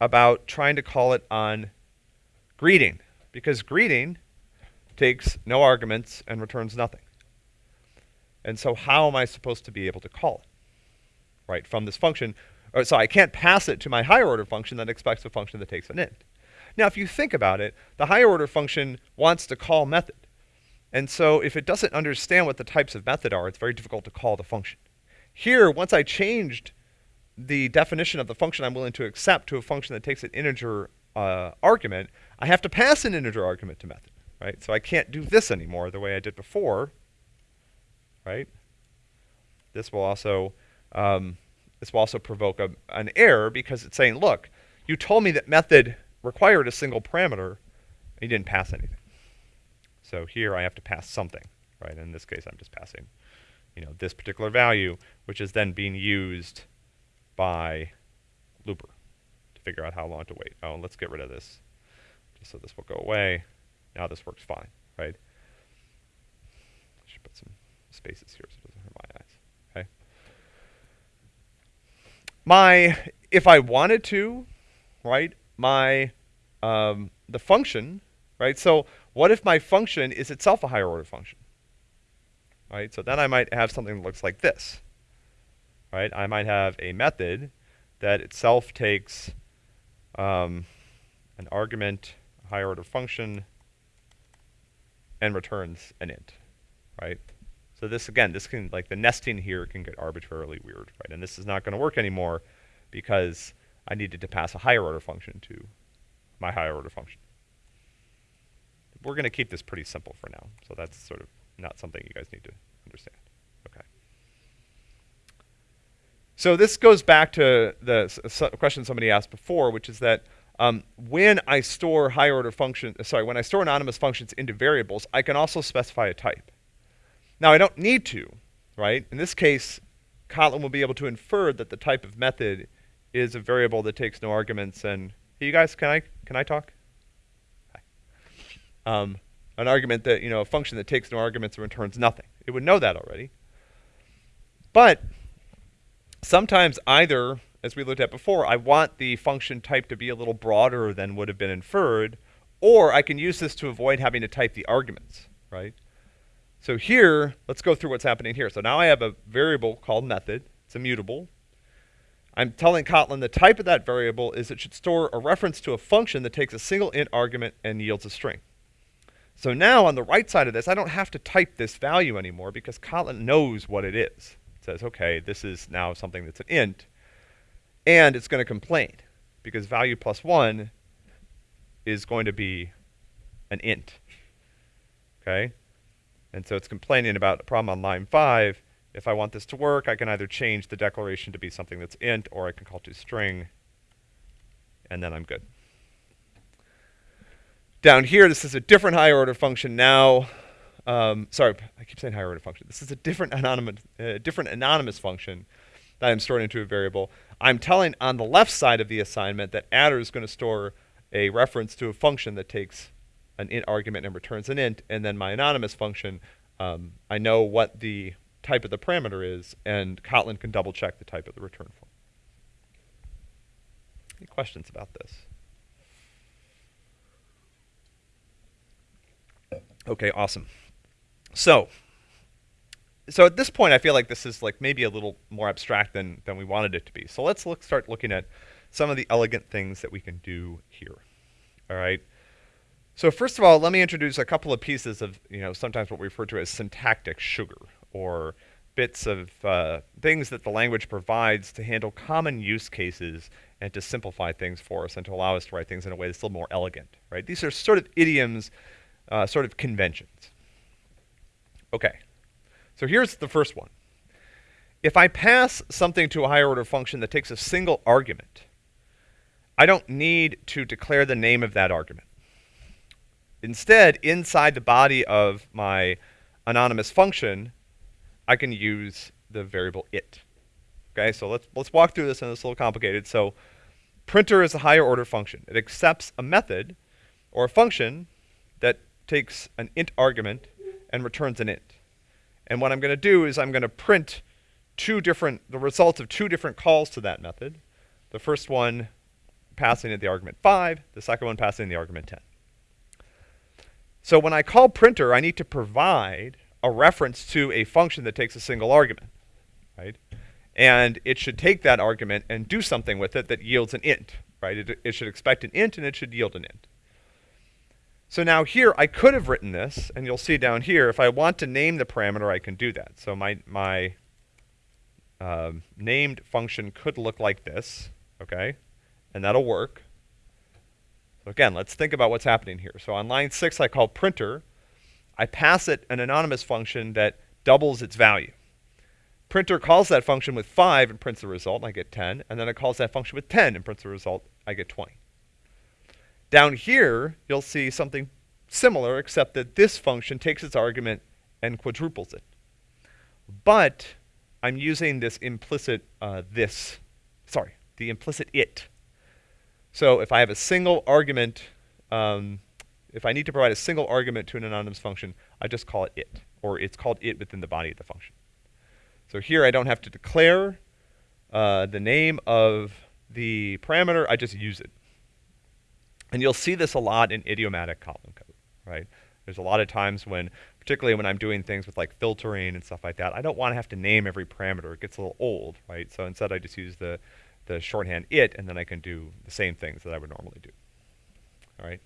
about trying to call it on greeting, because greeting takes no arguments and returns nothing. And so how am I supposed to be able to call it, right, from this function or, so I can't pass it to my higher order function that expects a function that takes an int. Now, if you think about it, the higher order function wants to call method. And so if it doesn't understand what the types of method are, it's very difficult to call the function. Here, once I changed the definition of the function I'm willing to accept to a function that takes an integer uh, argument, I have to pass an integer argument to method, right? So I can't do this anymore the way I did before, right? This will also um, this will also provoke a, an error because it's saying, look, you told me that method required a single parameter, and you didn't pass anything. So here I have to pass something, right? In this case, I'm just passing, you know, this particular value, which is then being used by looper to figure out how long to wait. Oh, let's get rid of this, just so this will go away. Now this works fine, right? Should put some spaces here so it doesn't hurt my eyes. Okay. My, if I wanted to, right, my, um, the function, right? So what if my function is itself a higher order function? Right, so then I might have something that looks like this. Right, I might have a method that itself takes um, an argument, a higher order function, and returns an int, right? So this, again, this can, like the nesting here can get arbitrarily weird, right? And this is not going to work anymore because I needed to pass a higher order function to my higher order function. We're going to keep this pretty simple for now. So that's sort of not something you guys need to understand. Okay. So this goes back to the question somebody asked before, which is that um, when I store higher order functions, sorry, when I store anonymous functions into variables, I can also specify a type. Now I don't need to, right? In this case, Kotlin will be able to infer that the type of method is a variable that takes no arguments. And hey, you guys, can I can I talk? Hi. Um, an argument that you know a function that takes no arguments and returns nothing. It would know that already. But sometimes either as we looked at before, I want the function type to be a little broader than would have been inferred, or I can use this to avoid having to type the arguments, right? So here, let's go through what's happening here. So now I have a variable called method. It's immutable. I'm telling Kotlin the type of that variable is it should store a reference to a function that takes a single int argument and yields a string. So now on the right side of this, I don't have to type this value anymore because Kotlin knows what it is. Says, okay, this is now something that's an int, and it's going to complain because value plus 1 is going to be an int. Okay? And so it's complaining about a problem on line 5. If I want this to work, I can either change the declaration to be something that's int, or I can call to string, and then I'm good. Down here, this is a different higher order function now. Um, sorry, I keep saying higher order function. This is a different anonymous, uh, different anonymous function that I'm storing into a variable. I'm telling on the left side of the assignment that adder is going to store a reference to a function that takes an int argument and returns an int, and then my anonymous function, um, I know what the type of the parameter is, and Kotlin can double check the type of the return form. Any questions about this? Okay, awesome. So, so at this point, I feel like this is like maybe a little more abstract than, than we wanted it to be. So let's look, start looking at some of the elegant things that we can do here. All right. So first of all, let me introduce a couple of pieces of, you know, sometimes what we refer to as syntactic sugar, or bits of uh, things that the language provides to handle common use cases and to simplify things for us and to allow us to write things in a way that's a little more elegant, right? These are sort of idioms, uh, sort of conventions. Okay. So here's the first one. If I pass something to a higher order function that takes a single argument, I don't need to declare the name of that argument. Instead, inside the body of my anonymous function, I can use the variable it. Okay, so let's let's walk through this and it's a little complicated. So printer is a higher order function. It accepts a method or a function that takes an int argument and returns an int. And what I'm going to do is I'm going to print two different, the results of two different calls to that method. The first one passing in the argument 5, the second one passing in the argument 10. So when I call printer, I need to provide a reference to a function that takes a single argument, right? And it should take that argument and do something with it that yields an int, right? It, it should expect an int and it should yield an int. So now here, I could have written this, and you'll see down here, if I want to name the parameter, I can do that. So my, my um, named function could look like this, okay? And that'll work. So again, let's think about what's happening here. So on line six, I call printer. I pass it an anonymous function that doubles its value. Printer calls that function with 5 and prints the result, and I get 10. And then it calls that function with 10 and prints the result, I get 20. Down here, you'll see something similar, except that this function takes its argument and quadruples it. But I'm using this implicit uh, this, sorry, the implicit it. So if I have a single argument, um, if I need to provide a single argument to an anonymous function, I just call it it, or it's called it within the body of the function. So here I don't have to declare uh, the name of the parameter, I just use it. And you'll see this a lot in idiomatic Kotlin code, right? There's a lot of times when, particularly when I'm doing things with like filtering and stuff like that, I don't want to have to name every parameter. It gets a little old, right? So instead I just use the, the shorthand it, and then I can do the same things that I would normally do, all right?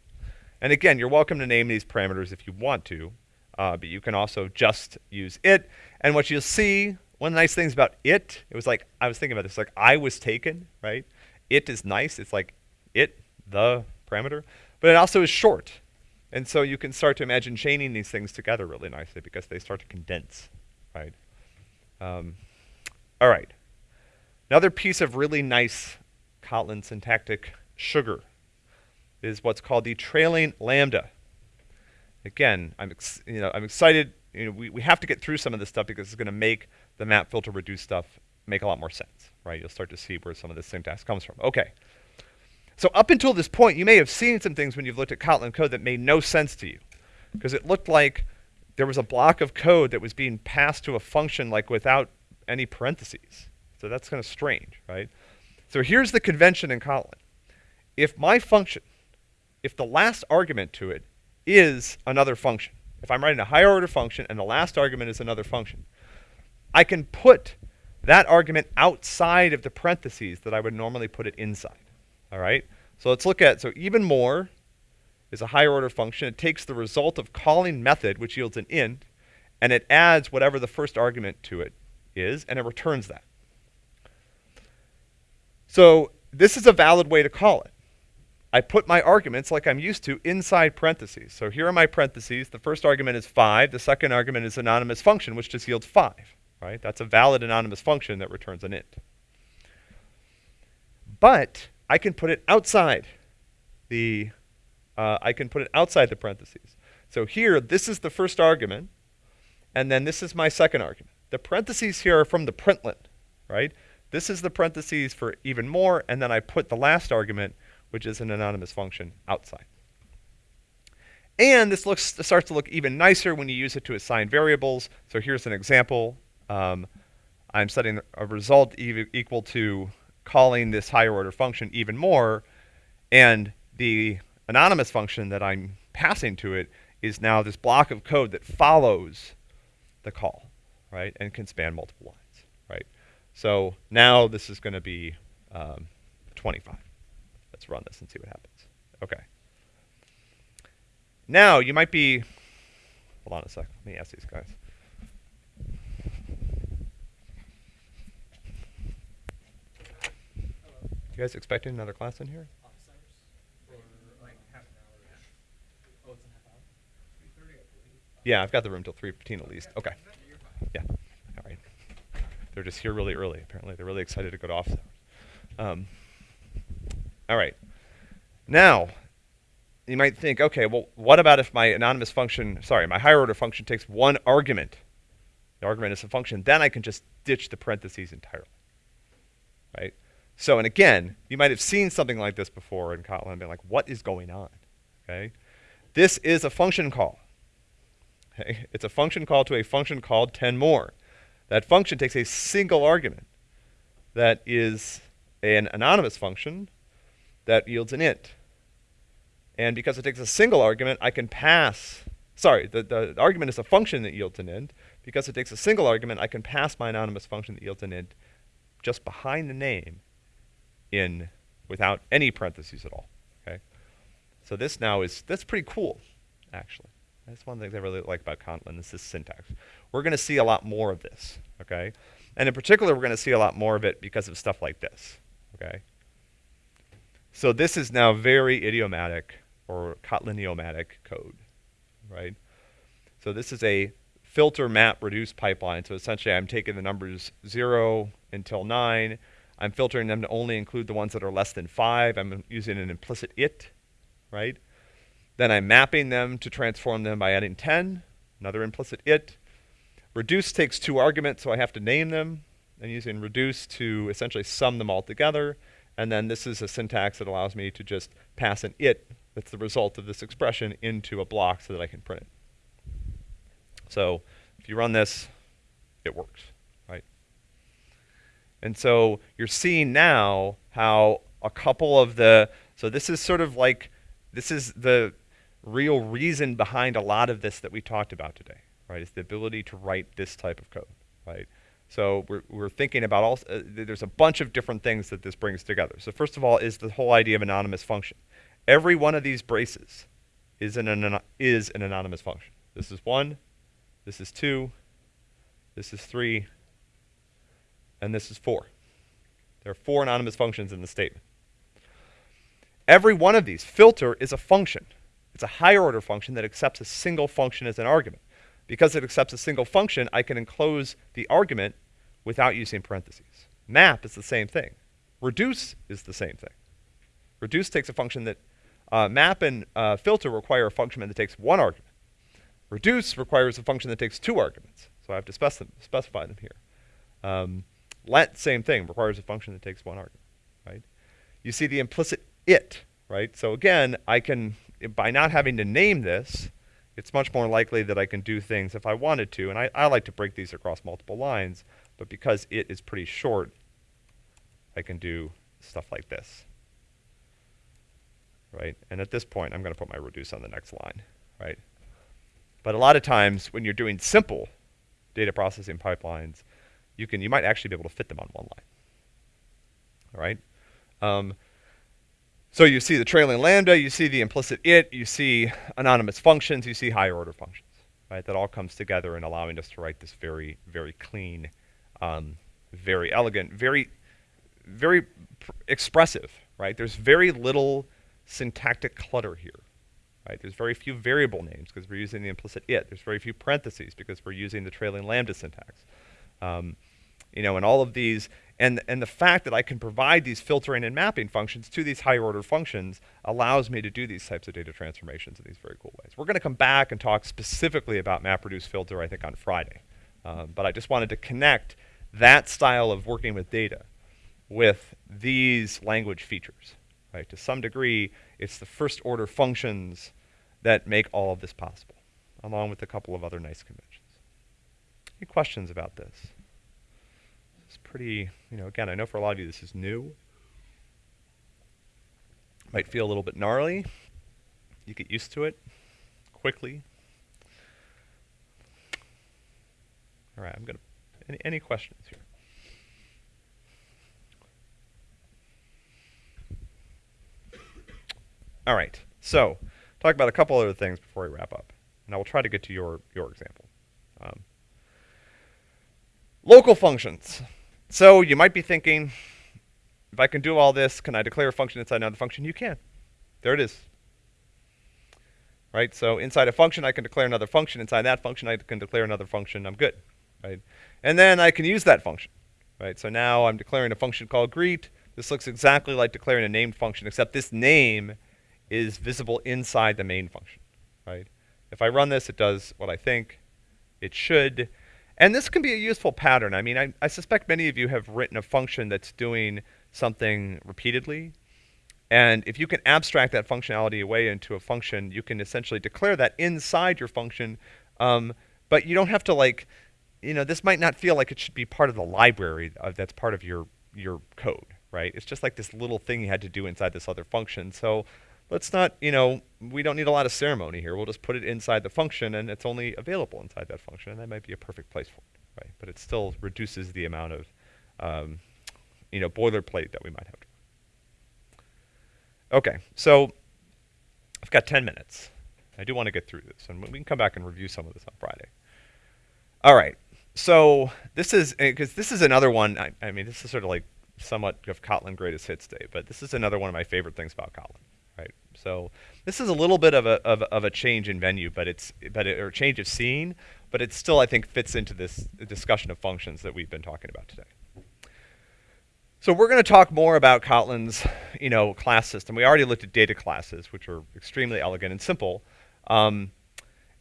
And again, you're welcome to name these parameters if you want to, uh, but you can also just use it. And what you'll see, one of the nice things about it, it was like, I was thinking about this, like I was taken, right? It is nice. It's like it, the parameter, but it also is short. And so you can start to imagine chaining these things together really nicely because they start to condense, right? Um, all right. Another piece of really nice Kotlin syntactic sugar is what's called the trailing lambda. Again, I'm you know I'm excited. You know, we, we have to get through some of this stuff because it's going to make the map filter reduce stuff make a lot more sense, right? You'll start to see where some of this syntax comes from. Okay. So up until this point, you may have seen some things when you've looked at Kotlin code that made no sense to you. Because it looked like there was a block of code that was being passed to a function like without any parentheses. So that's kind of strange, right? So here's the convention in Kotlin. If my function, if the last argument to it is another function, if I'm writing a higher order function and the last argument is another function, I can put that argument outside of the parentheses that I would normally put it inside. All right? So let's look at, so even more is a higher order function. It takes the result of calling method, which yields an int, and it adds whatever the first argument to it is, and it returns that. So this is a valid way to call it. I put my arguments, like I'm used to, inside parentheses. So here are my parentheses. The first argument is 5. The second argument is anonymous function, which just yields 5. Right? That's a valid anonymous function that returns an int. But I can put it outside the, uh, I can put it outside the parentheses. So here, this is the first argument, and then this is my second argument. The parentheses here are from the println, right? This is the parentheses for even more, and then I put the last argument, which is an anonymous function, outside. And this looks starts to look even nicer when you use it to assign variables. So here's an example. Um, I'm setting a result e equal to calling this higher order function even more, and the anonymous function that I'm passing to it is now this block of code that follows the call, right, and can span multiple lines, right? So now this is going to be um, 25. Let's run this and see what happens. Okay. Now you might be, hold on a sec, let me ask these guys. You guys expecting another class in here? Been like half an hour yeah, I've got the room till 3.15 at least. Okay. Yeah. All right. They're just here really early, apparently. They're really excited to go to office. Um, all right. Now, you might think, okay, well, what about if my anonymous function, sorry, my higher order function takes one argument? The argument is a function. Then I can just ditch the parentheses entirely, right? So, and again, you might have seen something like this before in Kotlin and been like, what is going on? Okay? This is a function call. *laughs* Okay? It's a function call to a function called 10 more. That function takes a single argument that is an anonymous function that yields an int. And because it takes a single argument, I can pass, sorry, the, the argument is a function that yields an int. Because it takes a single argument, I can pass my anonymous function that yields an int just behind the name in without any parentheses at all. Okay, so this now is that's pretty cool, actually. That's one things I really like about Kotlin This is this syntax. We're going to see a lot more of this. Okay, And in particular, we're going to see a lot more of it because of stuff like this, okay? So this is now very idiomatic or Kotliniomatic code, right? So this is a filter map reduce pipeline. So essentially I'm taking the numbers zero until nine. I'm filtering them to only include the ones that are less than five. I'm using an implicit it, right? Then I'm mapping them to transform them by adding 10, another implicit it. Reduce takes two arguments, so I have to name them. And using reduce to essentially sum them all together. And then this is a syntax that allows me to just pass an it that's the result of this expression into a block so that I can print it. So if you run this, it works? And so you're seeing now how a couple of the, so this is sort of like, this is the real reason behind a lot of this that we talked about today, right? Is the ability to write this type of code, right? So we're, we're thinking about all, uh, there's a bunch of different things that this brings together. So first of all is the whole idea of anonymous function. Every one of these braces is an, an, is an anonymous function. This is one, this is 2, this is 3, and this is 4. There are four anonymous functions in the statement. Every one of these, filter, is a function. It's a higher order function that accepts a single function as an argument. Because it accepts a single function, I can enclose the argument without using parentheses. Map is the same thing. Reduce is the same thing. Reduce takes a function that, uh, map and uh, filter require a function that takes one argument. Reduce requires a function that takes two arguments. So I have to spec specify them here. Um, let, same thing, requires a function that takes one argument, right? You see the implicit it, right? So again, I can, by not having to name this, it's much more likely that I can do things if I wanted to. And I, I like to break these across multiple lines, but because it is pretty short, I can do stuff like this, right? And at this point, I'm going to put my reduce on the next line, right? But a lot of times when you're doing simple data processing pipelines, you can you might actually be able to fit them on one line. All right. Um, so you see the trailing lambda, you see the implicit it, you see anonymous functions, you see higher order functions, right? That all comes together in allowing us to write this very, very clean, um, very elegant, very, very expressive, right? There's very little syntactic clutter here right? There's very few variable names because we're using the implicit it. There's very few parentheses because we're using the trailing lambda syntax. Um, you know, and all of these, and, and the fact that I can provide these filtering and mapping functions to these higher order functions allows me to do these types of data transformations in these very cool ways. We're going to come back and talk specifically about map reduce filter, I think, on Friday. Um, but I just wanted to connect that style of working with data with these language features. Right? To some degree, it's the first order functions that make all of this possible, along with a couple of other nice conventions. Any questions about this? Pretty, you know, again, I know for a lot of you this is new. Might feel a little bit gnarly. You get used to it quickly. All right, I'm going to, any, any questions here? All right, so talk about a couple other things before we wrap up, and I will try to get to your your example. Um, local functions. So you might be thinking, if I can do all this, can I declare a function inside another function? You can. There it is. Right? So inside a function, I can declare another function. Inside that function, I can declare another function. I'm good. Right? And then I can use that function. Right? So now I'm declaring a function called greet. This looks exactly like declaring a named function, except this name is visible inside the main function, right? If I run this, it does what I think it should. And this can be a useful pattern. I mean, I, I suspect many of you have written a function that's doing something repeatedly. And if you can abstract that functionality away into a function, you can essentially declare that inside your function. Um, but you don't have to like, you know, this might not feel like it should be part of the library that's part of your your code, right? It's just like this little thing you had to do inside this other function. So let's not, you know, we don't need a lot of ceremony here. We'll just put it inside the function and it's only available inside that function. And that might be a perfect place for it, right? But it still reduces the amount of, um, you know, boilerplate that we might have. Okay, so I've got 10 minutes. I do want to get through this, and we can come back and review some of this on Friday. All right, so this is because this is another one. I, I mean, this is sort of like somewhat of Kotlin greatest hits day, but this is another one of my favorite things about Kotlin? So this is a little bit of a of, of a change in venue, but it's but it, or change of scene, but it still I think fits into this discussion of functions that we've been talking about today. So we're going to talk more about Kotlin's, you know, class system. We already looked at data classes, which are extremely elegant and simple. Um,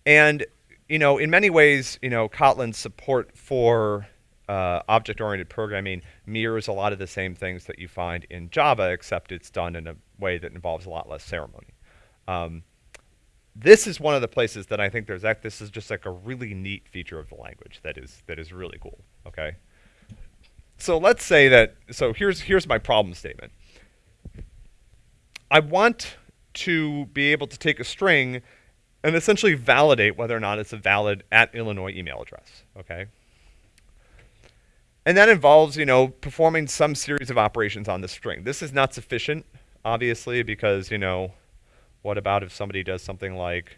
and, you know, in many ways, you know, Kotlin's support for uh, object-oriented programming mirrors a lot of the same things that you find in Java, except it's done in a way that involves a lot less ceremony. Um, this is one of the places that I think there's, act this is just like a really neat feature of the language that is, that is really cool, okay? So let's say that, so here's, here's my problem statement. I want to be able to take a string and essentially validate whether or not it's a valid at Illinois email address, okay? And that involves, you know, performing some series of operations on the string. This is not sufficient, obviously, because, you know, what about if somebody does something like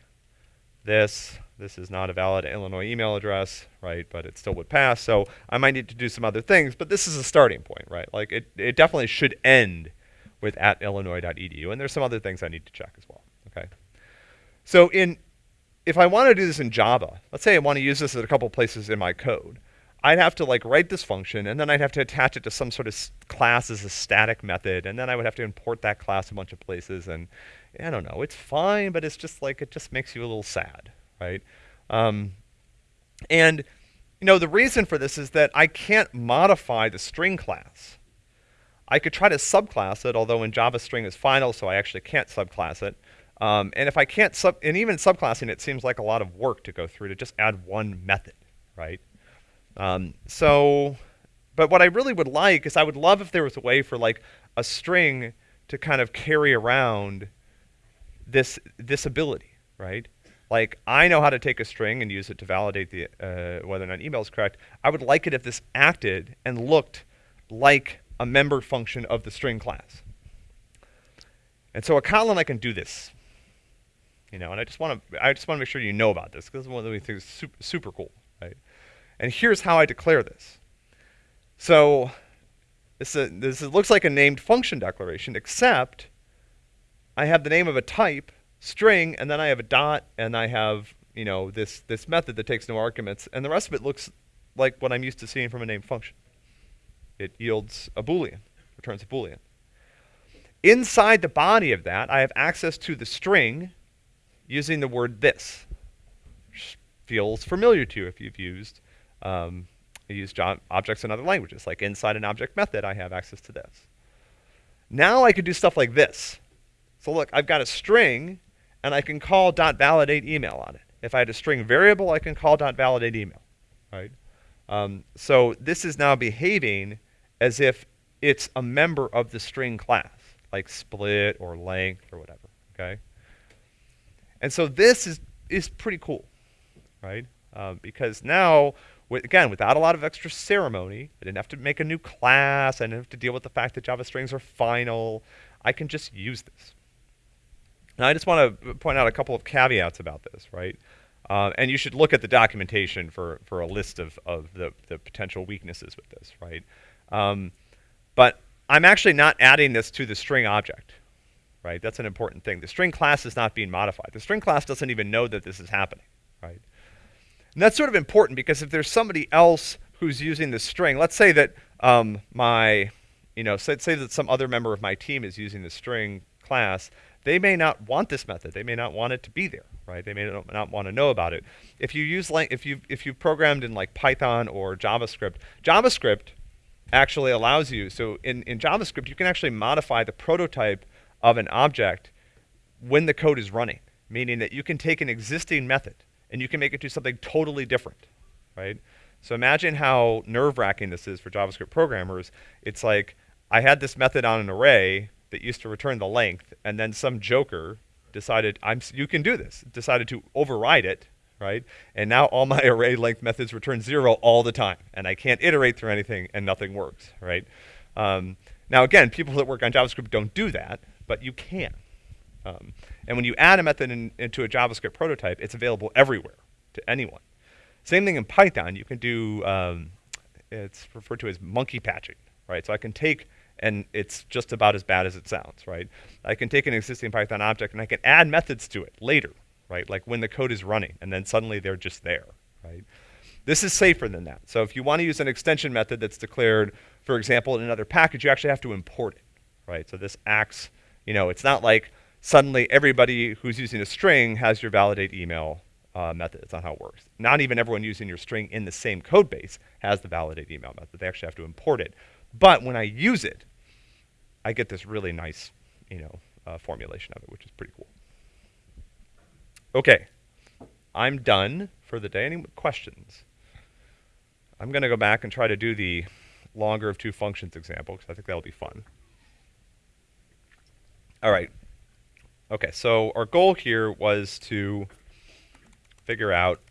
this, this is not a valid Illinois email address, right? But it still would pass. So I might need to do some other things, but this is a starting point, right? Like it, it definitely should end with at illinois.edu. And there's some other things I need to check as well, okay? So in, if I want to do this in Java, let's say I want to use this at a couple places in my code, I'd have to like write this function and then I'd have to attach it to some sort of class as a static method and then I would have to import that class a bunch of places and I don't know, it's fine, but it's just like, it just makes you a little sad, right? Um, and, you know, the reason for this is that I can't modify the string class. I could try to subclass it, although in Java string is final, so I actually can't subclass it. Um, and if I can't sub, and even subclassing it seems like a lot of work to go through to just add one method, right? Um, so, but what I really would like is I would love if there was a way for like a string to kind of carry around this this ability, right? Like I know how to take a string and use it to validate the uh, whether or not email is correct. I would like it if this acted and looked like a member function of the string class. And so a Kotlin, I can do this. You know, and I just want to I just want to make sure you know about this because this one of the things super, super cool, right? And here's how I declare this. So this, is, this looks like a named function declaration, except I have the name of a type, string, and then I have a dot, and I have, you know, this, this method that takes no arguments, and the rest of it looks like what I'm used to seeing from a named function. It yields a Boolean, returns a Boolean. Inside the body of that, I have access to the string using the word this. Which feels familiar to you if you've used um, used objects in other languages. Like inside an object method, I have access to this. Now I could do stuff like this. So look, I've got a string, and I can call dot .validate email on it. If I had a string variable, I can call dot .validate email, right? Um, so this is now behaving as if it's a member of the string class, like split or length or whatever, okay? And so this is, is pretty cool, right? Uh, because now, with, again, without a lot of extra ceremony, I didn't have to make a new class, I didn't have to deal with the fact that Java strings are final. I can just use this. Now, I just want to point out a couple of caveats about this, right? Uh, and you should look at the documentation for, for a list of, of the, the potential weaknesses with this, right? Um, but I'm actually not adding this to the string object, right? That's an important thing. The string class is not being modified. The string class doesn't even know that this is happening, right? And that's sort of important because if there's somebody else who's using the string, let's say that um, my, you know, say, say that some other member of my team is using the string class, they may not want this method. They may not want it to be there, right? They may not, not want to know about it. If you use like if you if you programmed in like Python or JavaScript, JavaScript actually allows you. So in in JavaScript, you can actually modify the prototype of an object when the code is running, meaning that you can take an existing method and you can make it do something totally different, right? So imagine how nerve-wracking this is for JavaScript programmers. It's like I had this method on an array that used to return the length, and then some joker decided, I'm, you can do this, decided to override it, right? And now all my *laughs* array length methods return zero all the time, and I can't iterate through anything, and nothing works, right? Um, now again, people that work on JavaScript don't do that, but you can. Um, and when you add a method in, into a JavaScript prototype, it's available everywhere to anyone. Same thing in Python. You can do, um, it's referred to as monkey patching, right? So I can take, and it's just about as bad as it sounds, right? I can take an existing Python object and I can add methods to it later, right? Like when the code is running, and then suddenly they're just there, right? This is safer than that. So if you want to use an extension method that's declared, for example, in another package, you actually have to import it, right? So this acts, you know, it's not like suddenly everybody who's using a string has your validate email uh, method. That's not how it works. Not even everyone using your string in the same code base has the validate email method. They actually have to import it. But when I use it, I get this really nice, you know, uh, formulation of it, which is pretty cool. Okay, I'm done for the day. Any questions? I'm going to go back and try to do the longer of two functions example because I think that'll be fun. All right. Okay, so our goal here was to figure out,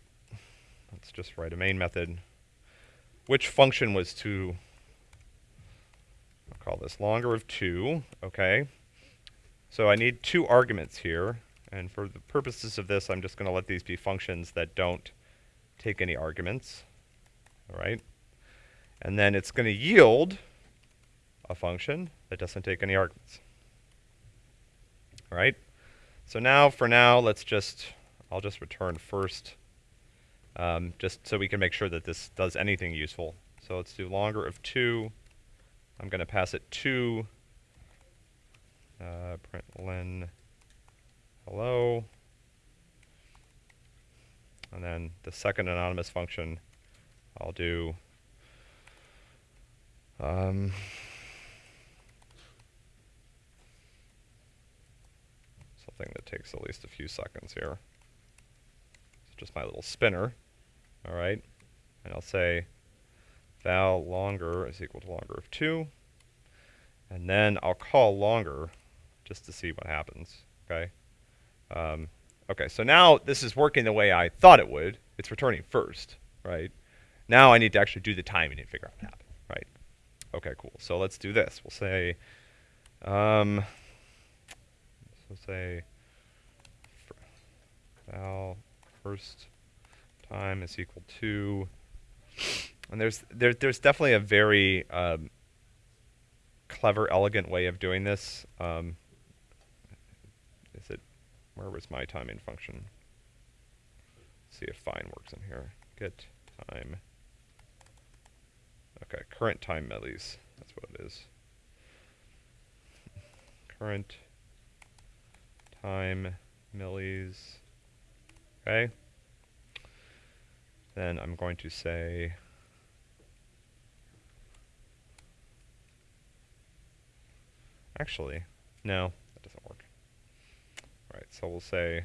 let's just write a main method, which function was to, I'll call this longer of 2, okay. So I need two arguments here, and for the purposes of this, I'm just going to let these be functions that don't take any arguments all right? And then it's going to yield a function that doesn't take any arguments. All right? So now, for now, let's just, I'll just return first, um, just so we can make sure that this does anything useful. So let's do longer of 2. I'm going to pass it 2, uh, println hello. And then the second anonymous function I'll do um, something that takes at least a few seconds here. It's just my little spinner. All right. And I'll say val longer is equal to longer of 2. And then I'll call longer just to see what happens. Okay. Um, okay, so now this is working the way I thought it would. It's returning first, right? Now I need to actually do the timing and figure out what happened, right? Okay, cool. So let's do this. We'll say, um, so say val first time is equal to, and there's there, there's definitely a very um, clever, elegant way of doing this. Um, is it, where was my timing function? Let's see if find works in here. Get time. Okay, current time millis. That's what it is. current time millis. Okay. Then I'm going to say Actually, no, that doesn't work. All right, so we'll say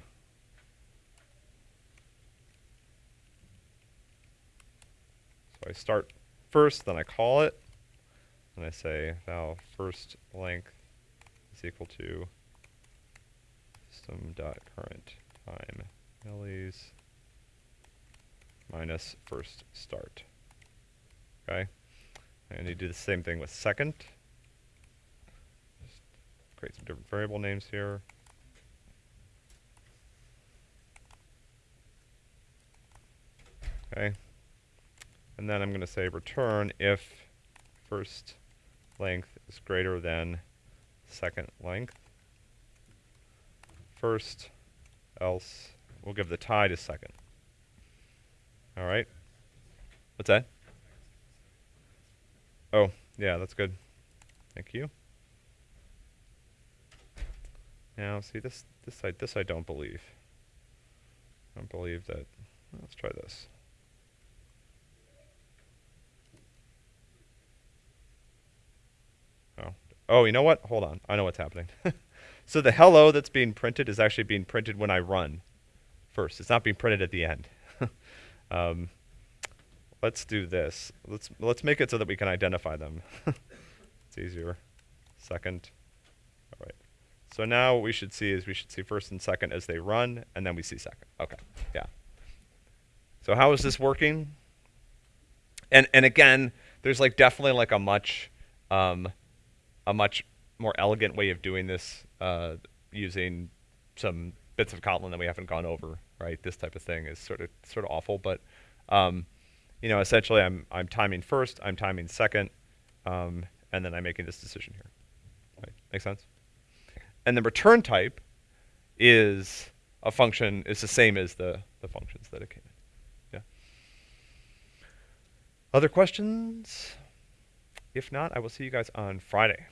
So I start first, then I call it, and I say val first length is equal to system dot current time millis minus first start. Okay, and you do the same thing with second. Just create some different variable names here. Okay. And then I'm going to say return if first length is greater than second length. First, else we'll give the tie to second. All right. What's that? Oh, yeah, that's good. Thank you. Now, see this this I this I don't believe. I don't believe that. Let's try this. Oh, Oh, you know what? Hold on. I know what's happening. *laughs* so the hello that's being printed is actually being printed when I run first. It's not being printed at the end. *laughs* um, let's do this. Let's let's make it so that we can identify them. *laughs* it's easier. Second. All right. So now what we should see is we should see first and second as they run, and then we see second. Okay. Yeah. So how is this working? And and again, there's like definitely like a much um, a much more elegant way of doing this uh, using some bits of Kotlin that we haven't gone over, right? This type of thing is sort of sort of awful, but Um, you know, essentially, I'm I'm timing first, I'm timing second, um, and then I'm making this decision here. Right? Make sense? And the return type is a function is the same as the the functions that it came in. Yeah. Other questions? If not, I will see you guys on Friday.